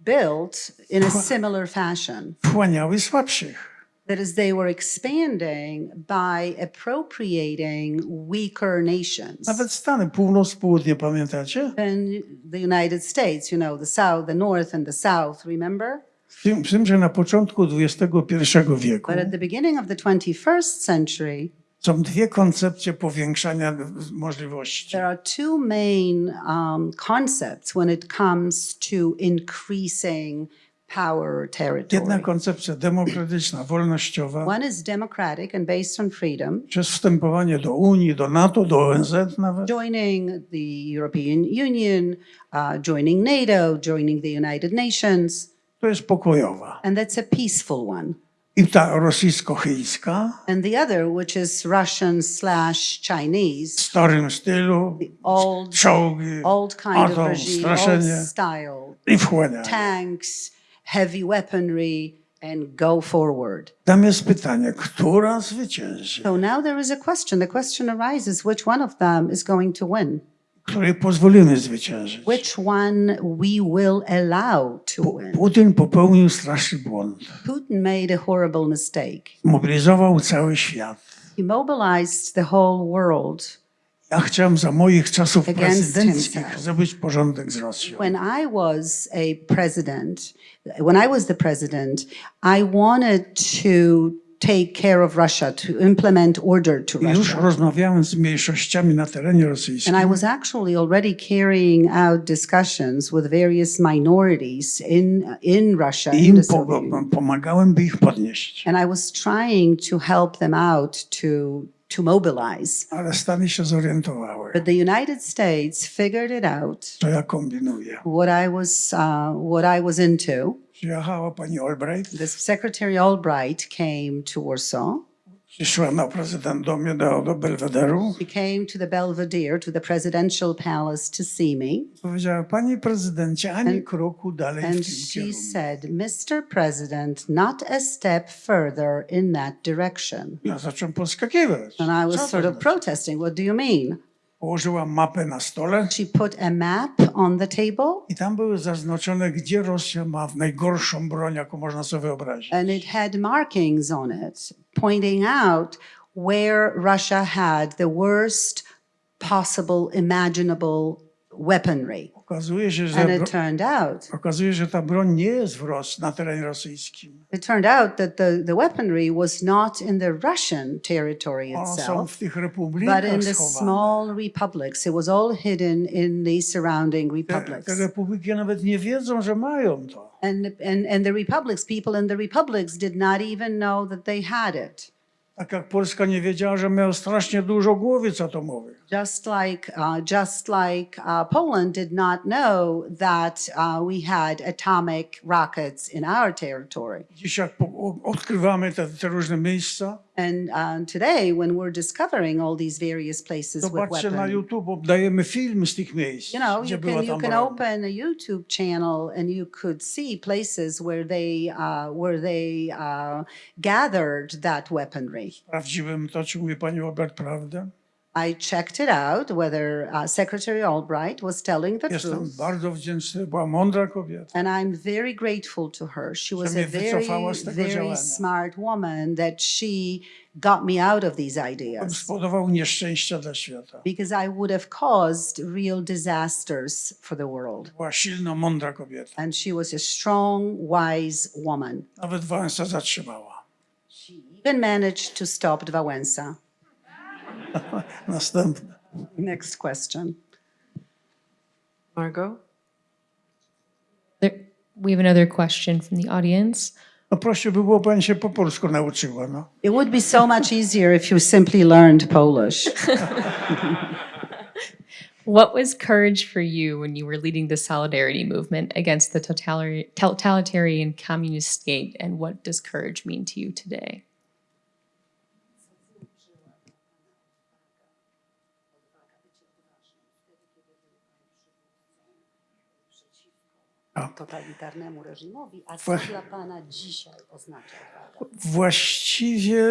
built in a similar fashion. Wchłaniały słabszych. That is, they were expanding by appropriating weaker nations. Nawet Stany, północ, południe, pamiętacie? And the United States, you know, the South, the North, and the South, remember? W tym, w tym, że na początku XXI wieku But at the beginning of the 21st century, są dwie koncepcje powiększania możliwości. there are two main um, concepts when it comes to increasing power Jedna territory. koncepcja demokratyczna, wolnościowa, One is democratic and based on freedom, przez wstępowanie do Unii, do NATO, do ONZ nawet. joining the European Union, uh, joining NATO, joining the United Nations, To jest pokojowa. and that's a peaceful one. I ta rosyjsko-chińska And the other, which is Russian slash w Chinese, starym stylu, old, czołgi, old kind of atom, regime, straszenie old style, i wchłanianie. tanks, heavy weaponry, and go forward. Tam jest pytanie, która zwycięży? So now there is a question. The question arises which one of them is going to win? której pozwolimy zwyciężyć. which one we will allow to win. Putin popełnił straszny błąd. Putin made a horrible mistake. Mobilizował cały świat. He mobilized the whole world. Ja chciałem za moich czasów prezydenckich zrobić porządek z Rosją. When I was a president, when I was the president, I wanted to take care of Russia, to implement order to I już Russia. rozmawiałem z mniejszościami na terenie And rosyjskim. I was actually already carrying out discussions with various minorities in, in Russia, I im pomagałem, by ich podnieść. And I was trying to help them out to, to mobilize. Ale Stany się zorientowały, But the United States figured it out, co ja kombinuję. what I was, uh, what I was into. Przyjechała pani Albright, The Secretary Albright came to Warsaw. Przyszła na prezydent do mnie, do, do Belwederu. She came to the Belvedere, to the presidential palace to see me. Powiedziała, panie prezydencie, ani And- kroku dalej w And tym she kierunku. said, Mr. President, not a step further in that direction. Ja zacząłem podskakiwać. And I was sort of protesting. What do you mean? Położyła mapę na stole She put a map on the table i tam były zaznaczone, gdzie Rosja ma najgorszą broń, jaką można sobie wyobrazić. and it had markings on it pointing out where Russia had the worst possible imaginable weaponry. Okazuje się, że, And it turned out, okazuje że ta broń nie jest w Ros na terenie rosyjskim. it turned out that the, the weaponry was not in the Russian territory One są itself, tych but republikach in the schowane. small republics. It was all hidden in the surrounding Te, republics. te republiki nawet nie wiedzą, że mają to. And, and, and the republics, people in the republics did not even know that they had it. Tak jak Polska nie wiedziała, że miał strasznie dużo głowic atomowych. Just like, uh, just like uh, Poland did not know that uh, we had atomic rockets in our territory. Dziś jak odkrywamy te, te różne miejsca, And uh, today, when we're discovering all these various places with zobaczcie na weapons, YouTube, dajemy film z tych miejsc, you know, you can you can open a YouTube channel and you could see places where they uh, where they uh, gathered that weaponry. Sprawdziłem to, czy mówi pani Robert prawdę. I checked it out whether uh, Secretary Albright was telling the Jestem truth. bardzo wdzięczny, była mądra kobieta. And I'm very grateful to her. She was a very, very działania. smart woman that she got me out of these ideas spowodował nieszczęścia dla świata. because I would have caused real disasters for the world. Była silna, mądra kobieta. And she was a strong, wise woman. Nawet Wałęsa zatrzymała. Even managed to stop Dwałęsa. Następne. Next question. Margot? There, we have another question from the audience. No prościej by było, pani się po polsku nauczyła. No. It would be so much easier if you simply learned Polish. What was courage for you when you were leading the solidarity movement against the totalitarian, totalitarian communist state, and what does courage mean to you today? Totalitarnemu reżimowi, a co Właśnie. dla Pana dzisiaj oznacza odwaga? Właściwie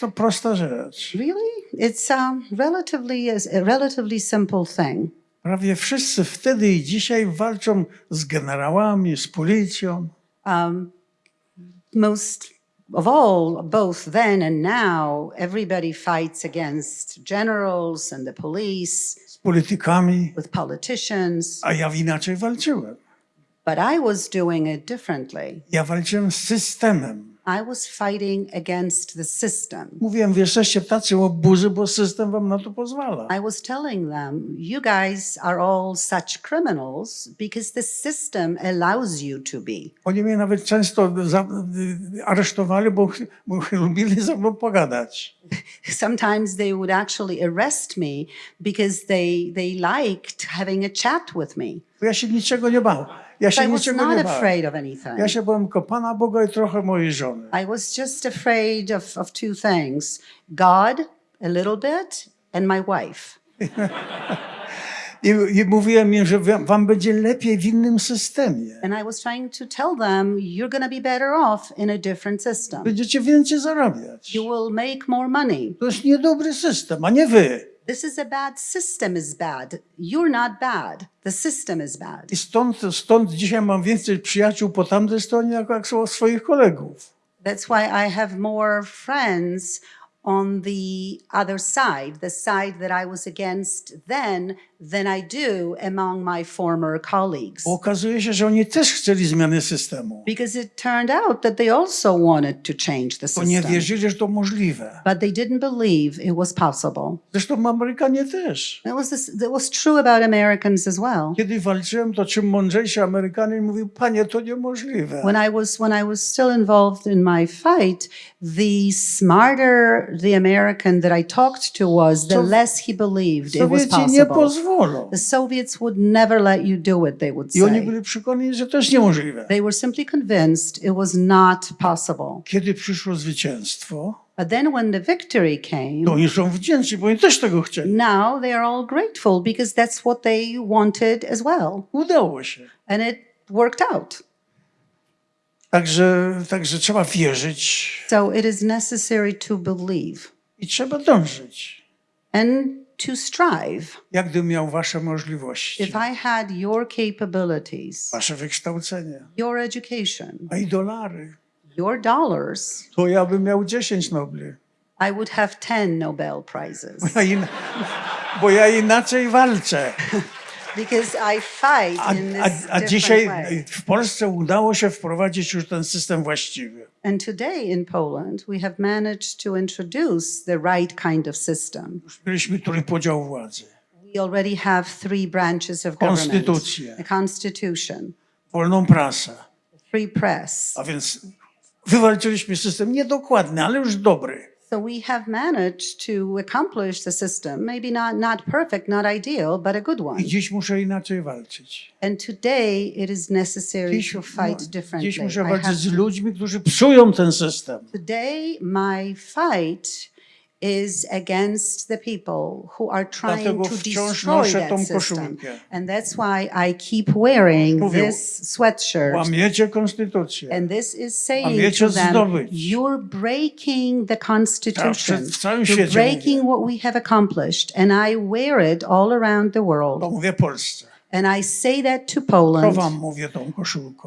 to prosta rzecz. Really? It's a relatively, a relatively simple thing. Prawie wszyscy wtedy i dzisiaj walczą z generałami, z policją. Um, most of all, both then and now, everybody fights against generals and the police, z politykami, with politicians, a ja inaczej walczyłem. But I was doing it differently. Ja walczyłem z systemem. I was fighting against the system. Mówiłem, wy jesteście tacy obuzy, bo system wam na to pozwala. I was telling them, you guys are all such criminals because the system allows you to be. Oni mnie nawet często za, aresztowali, bo, bo lubili ze mną pogadać. Sometimes they would actually arrest me because they, they liked having a chat with me. Bo ja się niczego nie bałem. Ja się niczego nie bałem. afraid of anything. Ja się bałem tylko Pana Boga i trochę mojej żony. I was just afraid of, of two things God, a little bit, and my wife. I, I mówiłem im, że wam będzie lepiej w innym systemie. And I was trying to tell them, you're going to be better off in a different system. Będziecie więcej zarabiać. You will make more money. To jest niedobry system, a nie wy. This is a bad system is bad. You're not bad. The system is bad. I stąd, stąd dzisiaj mam więcej przyjaciół po tamtej stronie, jak, jak swoich kolegów. That's why I have more friends on the other side, the side that I was against then, than I do among my former colleagues. Okazuje się, że oni też chcieli zmiany systemu, Because it turned out that they also wanted to change the bo nie system. wierzyli, że to możliwe. But they didn't believe it was possible. Zresztą Amerykanie też. That was, this, that was true about Americans as well. Kiedy walczyłem, to czym mądrzejszy Amerykanin mówił, panie, to niemożliwe. When I was when I was still involved in my fight, the smarter the American that I talked to was, the less he believed it was possible. The Soviets would never let you do it, they would I oni say. byli przekonani, że to jest niemożliwe. They were simply convinced it was not possible. Kiedy przyszło zwycięstwo, But then when the victory came, to oni są wdzięczni, bo oni też tego chcieli. now they are all grateful because that's what they wanted as well. Udało się. And it worked out. Także, także trzeba wierzyć So it is necessary to believe i trzeba dążyć. and to strive. Jak gdybym miał wasze możliwości, If I had your capabilities, wasze wykształcenie, your education, a i dolary, your dollars, to ja bym miał 10 Nobli. I would have 10 Nobel Prizes Bo ja, in, bo ja inaczej walczę. because I fight A, in a, this a different dzisiaj way. w Polsce udało się wprowadzić już ten system właściwy. And today in Poland, we have managed to introduce the right kind of system. Mieliśmy trójpodział władzy. We already have three branches of government. Konstytucję. The Constitution, wolną prasę. free press. A więc wywalczyliśmy system niedokładny, ale już dobry. So we have managed to accomplish the system, maybe not, not perfect, not ideal, but a good one. I dziś muszę inaczej walczyć. And today it is necessary Dziś, to no, fight differently. dziś muszę walczyć z ludźmi, którzy psują ten system. Today my fight is against the people who are trying to destroy that system. koszulkę. And that's why I keep wearing Mówią, this sweatshirt. And this is saying to them, zdobyć. you're breaking the Constitution. You're breaking what we have accomplished. And I wear it all around the world. Mówię. And I say that to Poland. mówię.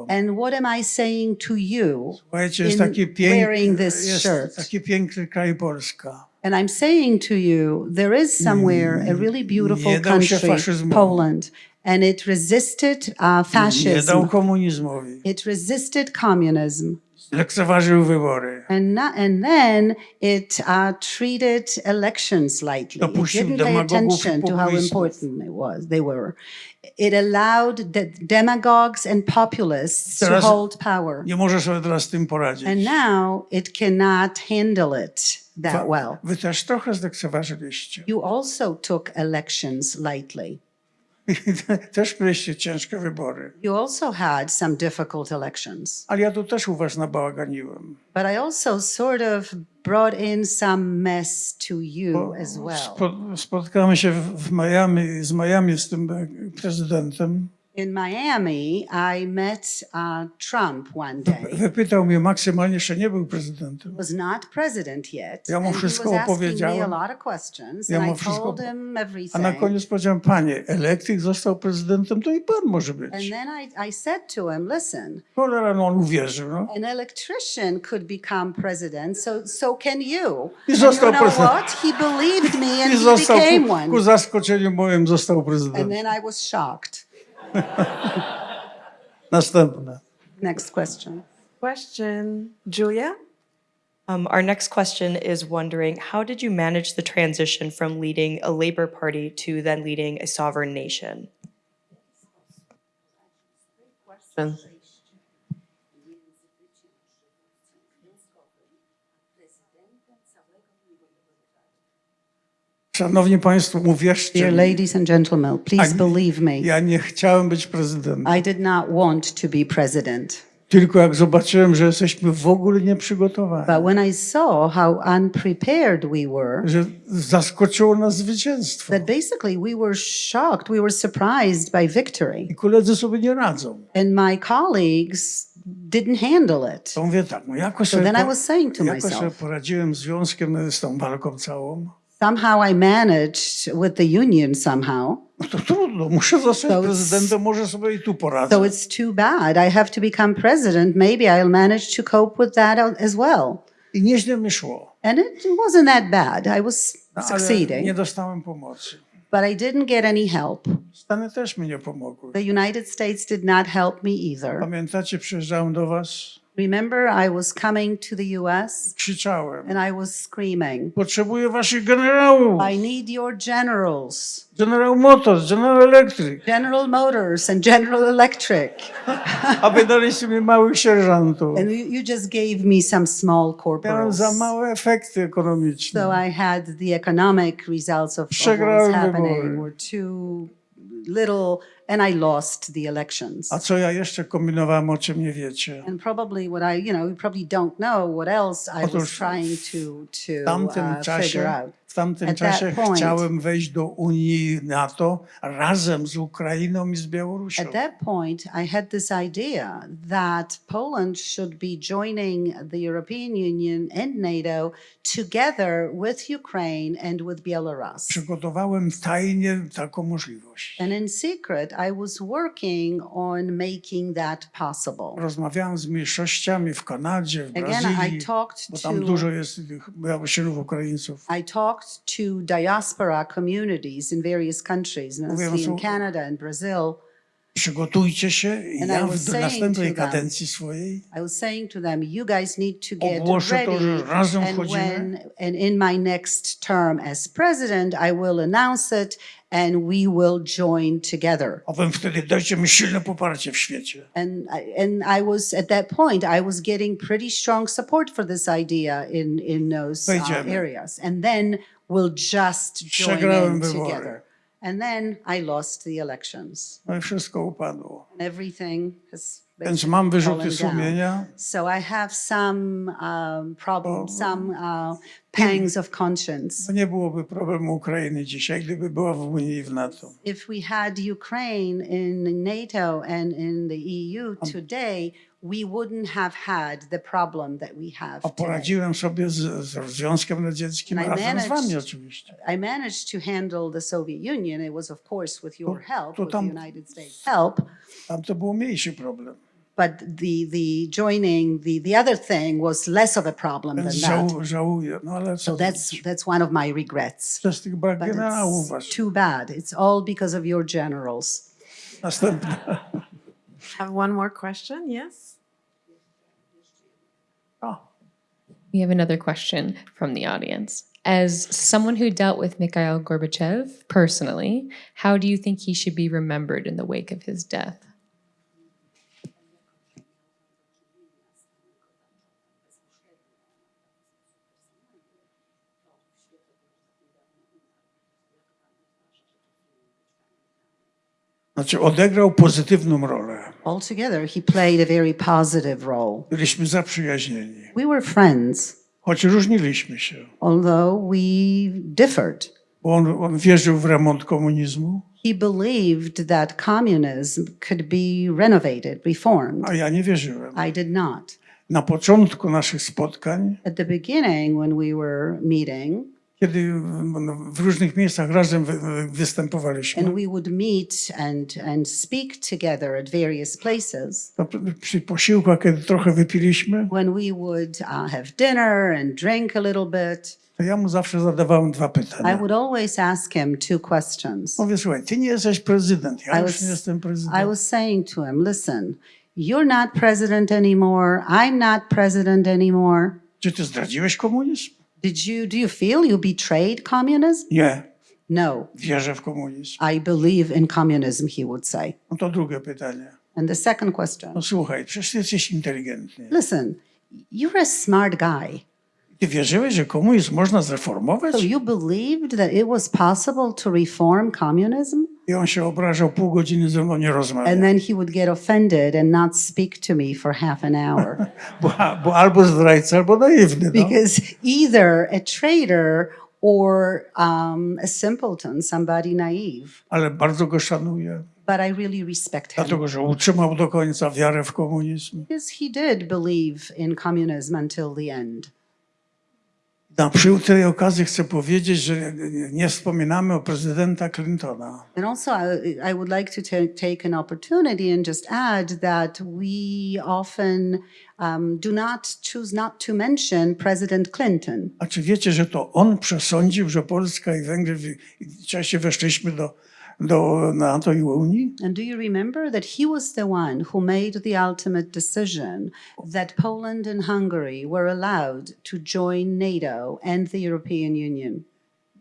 And what am I saying to you Słuchajcie, in wearing this shirt? Taki piękny kraj Polska. And I'm saying to you, there is somewhere a really beautiful Nie dał się country, faszyzmowi. Poland, and it resisted uh, Nie dał fascism. komunizmowi. It resisted communism. Lekceważył wybory. And, not, and then it uh, treated elections lightly. It Dopuścił didn't pay demagogów i attention to how populistów. important it was. They were. It allowed the demagogues and populists to Teraz- hold power. Nie może sobie teraz z tym poradzić. And now it cannot handle it that well. Wy też trochę zlekceważyliście. You also took elections lightly. też mieliście ciężkie wybory. You also had some difficult elections. Ale ja tu też u was nabałaganiłem. But I also sort of brought in some mess to you as well. Spo, spotkamy się w, Miami, z Miami z tym prezydentem. In Miami, I met uh, Trump one day. Wypytał mnie maksymalnie, jeszcze nie był prezydentem. was not president yet. Ja mu and wszystko opowiedziałem. lot of questions, Ja and mu I wszystko told op- him A everything. na koniec powiedziałem, panie, elektryk został prezydentem, to i pan może być. And then I, I said to him, listen, Cholera, no on uwierzył. No. an electrician could become president, so so can you. I And you został know prezydent. what? He believed me and I he został, became one. ku zaskoczeniu moim, został And prezydentem. then I was shocked. Następne. Next question. Question, Julia? Um, our next question is wondering how did you manage the transition from leading a Labour Party to then leading a sovereign nation? Question. Szanowni Państwo, uwierzcie Dear ladies and gentlemen, please believe me. ja nie chciałem być prezydentem. I did not want to be president. Tylko jak zobaczyłem, że jesteśmy w ogóle nieprzygotowani, But when I saw how unprepared we were, że zaskoczyło nas zwycięstwo that basically we were shocked, we were surprised by victory. i koledzy sobie nie radzą. And my colleagues didn't handle it. To mówię tak, no jakoś So then I was saying to jakoś myself, poradziłem z związkiem z tą walką całą. Somehow I managed with the union somehow. No to trudno, muszę zostać So it's- prezydentem, może sobie i tu poradzę. So it's too bad. I have to become president. Maybe I'll manage to cope with that as well. I nieźle mi szło, And it wasn't that bad. I was no, succeeding, nie dostałem pomocy. but I didn't get any help. Stany też mi nie pomogły. The United States did not help me either. Pamiętacie, przyjeżdżałem do was, Remember, I was coming to the US krzyczałem. and I was screaming, Potrzebuję waszych generałów. I need your generals, General Motors, General Electric. General Motors and General Electric. A wy daliście mi małych sierżantów. And you, you just gave me some small Miałem corporals. za małe efekty ekonomiczne. So I had the economic results of, what was Przegrałem happening were too little, and I lost the elections. A co ja jeszcze kombinowałem, o czym nie wiecie? And probably what I, you know, you probably don't know what else I was trying to W to tamtym uh, figure out. Tamtym At that czasie point- chciałem wejść do Unii NATO razem z Ukrainą i z Białorusią. At that point, I had this idea that Poland should be joining the European Union and NATO together with Ukraine and with Belarus. Przygotowałem tajnie taką możliwość. And in secret, I was working on making that possible. Rozmawiałem z mniejszościami w Kanadzie, w Again, I Brazylii, talked bo tam to dużo jest tych Białorusinów, Ukraińców. I talked to diaspora communities in various countries, mostly in Canada and Brazil. Przygotujcie się i And I ja was w saying następnej to them- kadencji swojej I was saying to them, you guys need to get Ogłoszę to, że ready. razem And wchodzimy. when and in my next term as president, I will announce it and we will join together. a wy wtedy dajcie mi silne poparcie w świecie. And I, and I was at that point, I was getting pretty strong support for this idea in in those uh, areas. And then we'll just join in together. And then I lost the elections. No i wszystko upadło. And everything has Więc mam wyrzuty sumienia. So I have some um, problem, some uh, pangs of conscience. Nie byłoby problemu Ukrainy dzisiaj, gdyby była w Unii i w NATO. If we had Ukraine in NATO and in the EU today, we wouldn't have had the problem that we have A today. poradziłem sobie z, z Związkiem Radzieckim, And I razem z wami managed- oczywiście. I managed to handle the Soviet Union. It was, of course, with your help, to with tam- the United States' help. Tam to był mniejszy problem. But the the joining the the other thing was less of a problem than Więc that. żałuję. No ale So that's zrobić? that's one of my regrets. Przez tych brak But generałów it's too bad. It's all because of your generals. Następne. Have one more question? Yes? O, We have another question from the audience. As someone who dealt with Mikhail Gorbachev personally, how do you think he should be remembered in the wake of his death? Znaczy odegrał pozytywną rolę. Altogether, he played a very positive role. Byliśmy zaprzyjaźnieni. We were friends, Choć różniliśmy się. although we differed. Bo on, on wierzył w remont komunizmu, He believed that communism could be renovated, reformed. a ja nie wierzyłem. I did not. Na początku naszych spotkań, At the beginning, when we were meeting, kiedy w- w różnych miejscach razem wy- wy- występowaliśmy, and we would meet and, and speak together at various places, to przy- posiłkach, kiedy trochę wypiliśmy, when we would uh, have dinner and drink a little bit, to ja mu zawsze zadawałem dwa I pytania. would always ask him two questions. Mówię, słuchaj, ty nie jesteś prezydent, ja I już was- nie jestem I prezydentem. was saying to him, listen, you're not president anymore. I'm not president anymore. Czy ty zdradziłeś komunizm? Did you, do you feel you betrayed communism? Nie, No, wierzę w komunizm. I believe in communism, he would say. No to drugie pytanie. And the second question, No słuchaj, przecież jesteś inteligentny. listen, you're a smart guy. Ty wierzyłeś, że komunizm można zreformować? So you believed that it was possible to reform communism? I on się obrażał, pół godziny ze mną nie rozmawiał. And then he would get offended and not speak to me for half an hour. Bo, bo albo zdrajca, albo naiwny. No. because either a traitor or um, a simpleton, somebody naive. Ale bardzo go szanuję, But I really respect him dlatego że utrzymał do końca wiarę w komunizm. because he did believe in communism until the end. Na przy tej okazji chcę powiedzieć, że nie wspominamy o prezydenta Clintona. And also, I, I would like to ta- take an opportunity and just add that we often um, do not choose not to mention President Clinton. A czy wiecie, że to on przesądził, że Polska i Węgry w czasie weszliśmy do, do NATO i Unii? And do you remember that he was the one who made the ultimate decision that Poland and Hungary were allowed to join NATO and the European Union?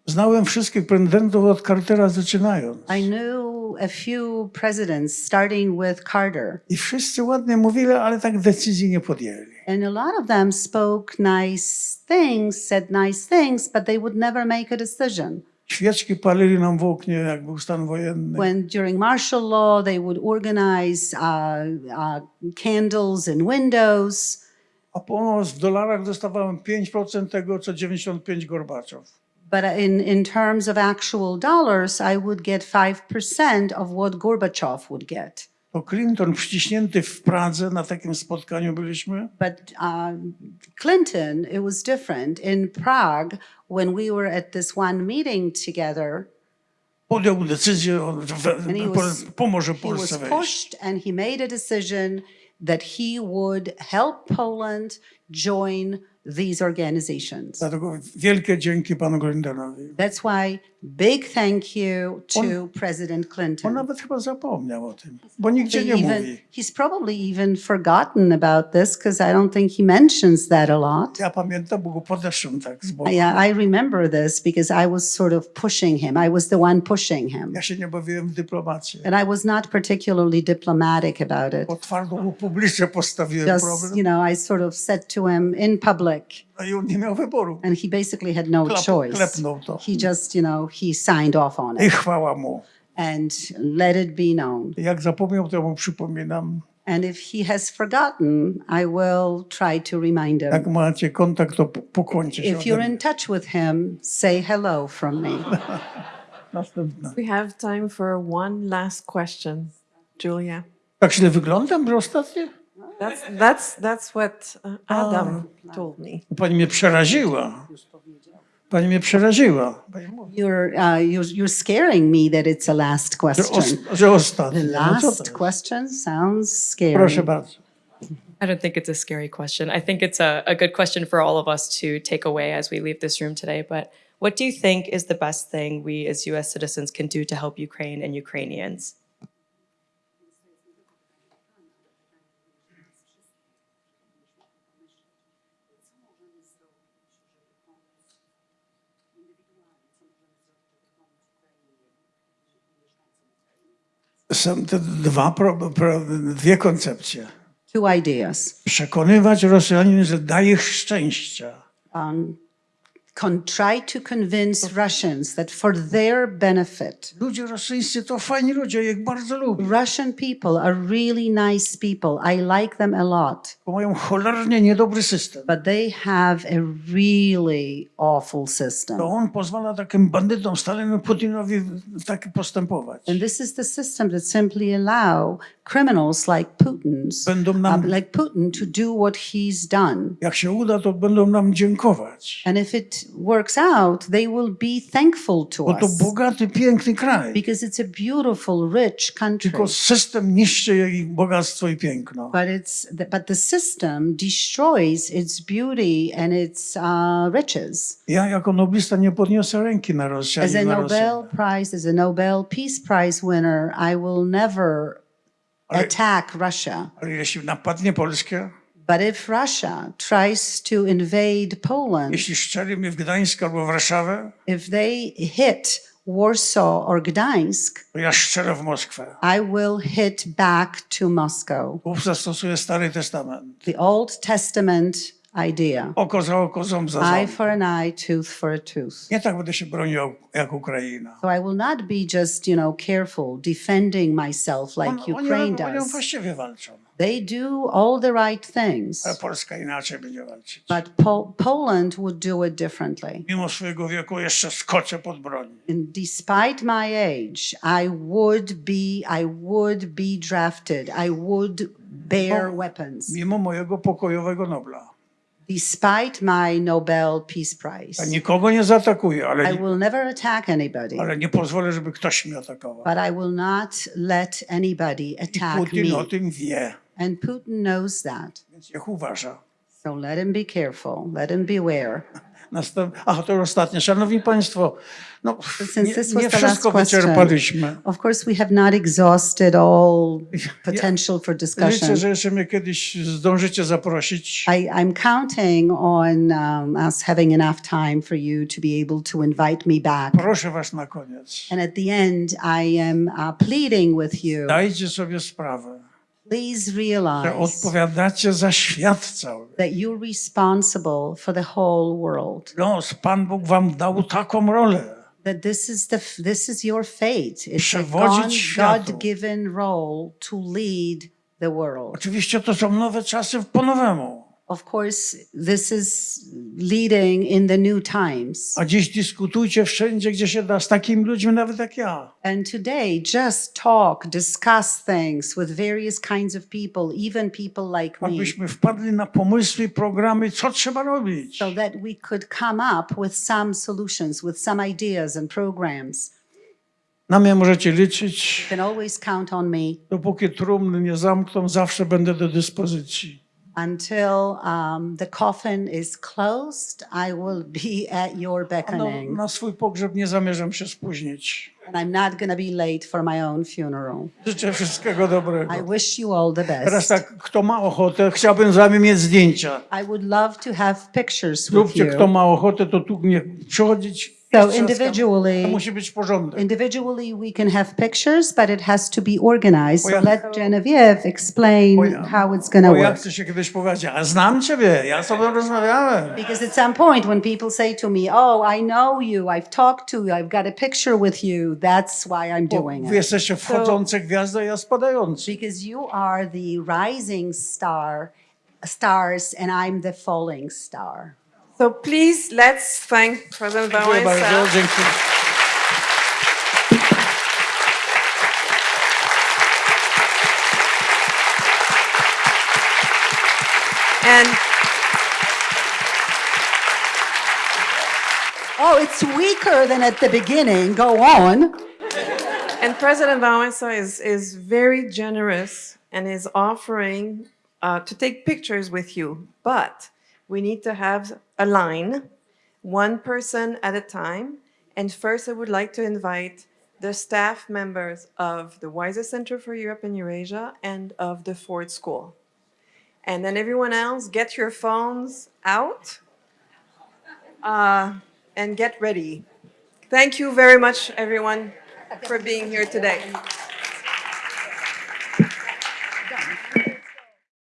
Znałem wszystkich prezydentów od Cartera zaczynając. I knew a few presidents, starting with Carter, I wszyscy ładnie mówili, ale tak decyzji nie podjęli. and a lot of them spoke nice things, said nice things, but they would never make a decision. Świeczki palili nam w oknie, jak był stan wojenny. When during martial law, they would organize uh, uh, candles in windows. A pomoc w dolarach dostawałem 5% tego, co 95 Gorbaczow. But in, in terms of actual dollars, I would get 5% of what Gorbachev would get. To Clinton wciśnięty w Pradze, na takim spotkaniu byliśmy, But uh, Clinton, it was different. In Prague, when we were at this one meeting together, podjął decyzję, o, że we- And he was- pomoże he Polsce was wejść. pushed and he made a decision that he would help Poland join these organizations. Dlatego wielkie dzięki panu. That's why big thank you to President On Clinton. nawet chyba zapomniał o tym, bo nigdzie nie even, mówi. he's probably even forgotten about this because I don't think he mentions that a lot. Ja pamiętam, bo go podeszłem tak z boku. Yeah, I remember this because I was sort of pushing him. I was the one pushing him. Ja się nie bawiłem w dyplomację. And I was not particularly diplomatic about it. Bo twardo mu publicznie postawiłem Just, problem, you know, I sort of said to him in public, no nie miał wyboru. and he basically had no Klap- choice. He just, you know, he signed off on I it chwała mu. and let it be known. Jak zapomniał, to ja mu przypominam. And if he has forgotten, I will try to remind him. Jak macie kontakt, to p- się. If you're in touch with him, say hello from me. We have time for one last question. Julia. Tak źle wyglądam, że ostatnio? That's that's that's what uh, Adam told me. Pani mnie przeraziła. Pani mnie przeraziła. You're, uh, you're, you're scaring me that it's a last że, question. os- że ostatnio. The No co to last jest? question sounds scary. Proszę bardzo. I don't think it's a scary question. I think it's a, a good question for all of us to take away as we leave this room today. But what do you think is the best thing we as US citizens can do to help Ukraine and Ukrainians? Są te dwa, pro, pro, dwie koncepcje. Two ideas. Przekonywać Rosjanin, że daje szczęścia. Um, try to convince Russians that for their benefit, Russian people are really nice people. I like them a lot. But they have a really awful system. And this is the system that simply allow criminals like Putin's, uh, like Putin to do what he's done. And if it works out, they will be thankful to Bo to us bogaty, piękny kraj. because it's a beautiful, rich country. Tylko system niszczy ich bogactwo i piękno. But it's the, but the system destroys its beauty and its uh, riches. Ja jako noblista nie podniosę ręki na Rosję. As a na Nobel. Prize, as a Nobel Peace Prize winner, I will never attack Russia. Ale jeśli napadnie Polskę, But if Russia tries to invade Poland, jeśli strzeli mnie w Gdańsk albo w Warszawę, if they hit Warsaw or Gdańsk, to ja strzelę w Moskwę. I will hit back to Moscow. Stary Testament. The Old Testament idea Oko za oko, ząb za eye ząb. for an eye, tooth for a tooth. Nie tak będę się bronił jak Ukraina. So I will not be just, you know, careful defending myself like On, oni, Ukraine oni does. właściwie walczą. They do all the right things, Ale Polska inaczej będzie walczyć. but po- Poland would do it differently. Mimo swojego wieku jeszcze skoczę pod broń. And despite my age, I would be, I would be drafted. I would bear weapons. Mimo mojego pokojowego Nobla. Despite my Nobel Peace Ja Prize. nikogo nie zaatakuję, ale, I will never attack anybody, ale nie pozwolę, żeby ktoś mnie atakował. but I will not let anybody attack Putin o me. tym wie, And Putin knows that. więc niech uważa. So let him be careful, let him beware. Następ... Ach, to ostatnie. Szanowni Państwo, no, nie, nie wszystko wyczerpaliśmy. Of course, we have not exhausted all potential for Liczę, discussion. że jeszcze mnie kiedyś zdążycie zaprosić. I, I'm counting on um, us having enough time for you to be able to invite me back. Proszę Was na koniec. And at the end, I am uh, pleading with you, Dajcie sobie sprawę, please że realize odpowiadacie za świat cały. that you're responsible for the whole world. Los, Pan Bóg Wam dał taką rolę. That this is the this is your fate. It's a Przewodzić God, światu. God-given role to lead the world. Oczywiście to są nowe czasy po nowemu. Of course, this is leading in the new times. A dziś dyskutujcie wszędzie, gdzie się da, z takimi ludźmi nawet jak ja. And today, just talk, discuss things with various kinds of people, even people like me, Abyśmy wpadli na pomysły programy, co trzeba robić. so that we could come up with some solutions, with some ideas and programs. Na mnie możecie liczyć. You can always count on me Dopóki trumny nie zamkną, zawsze będę do dyspozycji. Until um, the coffin is closed. I will be at your No, beckoning, na swój pogrzeb nie zamierzam się spóźnić. and I'm not going to be late for my own funeral. Życzę wszystkiego dobrego. I wish you all the Teraz best. tak, kto ma ochotę, chciałbym z wami mieć zdjęcia. I would love to have pictures with Zróbcie, kto you. ma ochotę, to tu nie przychodzić. So To individually, musi być porządek. individually we can have pictures, but it has to be organized. So ja- let Genevieve explain ja- how it's going to Bo work. chcę się kiedyś powiedzieć, a znam ciebie, ja z tobą rozmawiałem. Because at some point, when people say to me, "Oh, I know you. I've talked to you. I've got a picture with you," that's why I'm Bo doing wy it. jesteście wchodzące gwiazdy, a ja spadający. Because you are the rising star, stars, and I'm the falling star. So please, let's thank President Dziękuję bardzo, And Oh, it's weaker than at the beginning. Go on. And President Wałęsa is, is very generous and is offering uh, to take pictures with you. But we need to have a line, one person at a time. And first, I would like to invite the staff members of the Weiser Center for Europe and Eurasia and of the Ford School. And then everyone else, get your phones out uh, and get ready. Thank you very much, everyone, for being here today.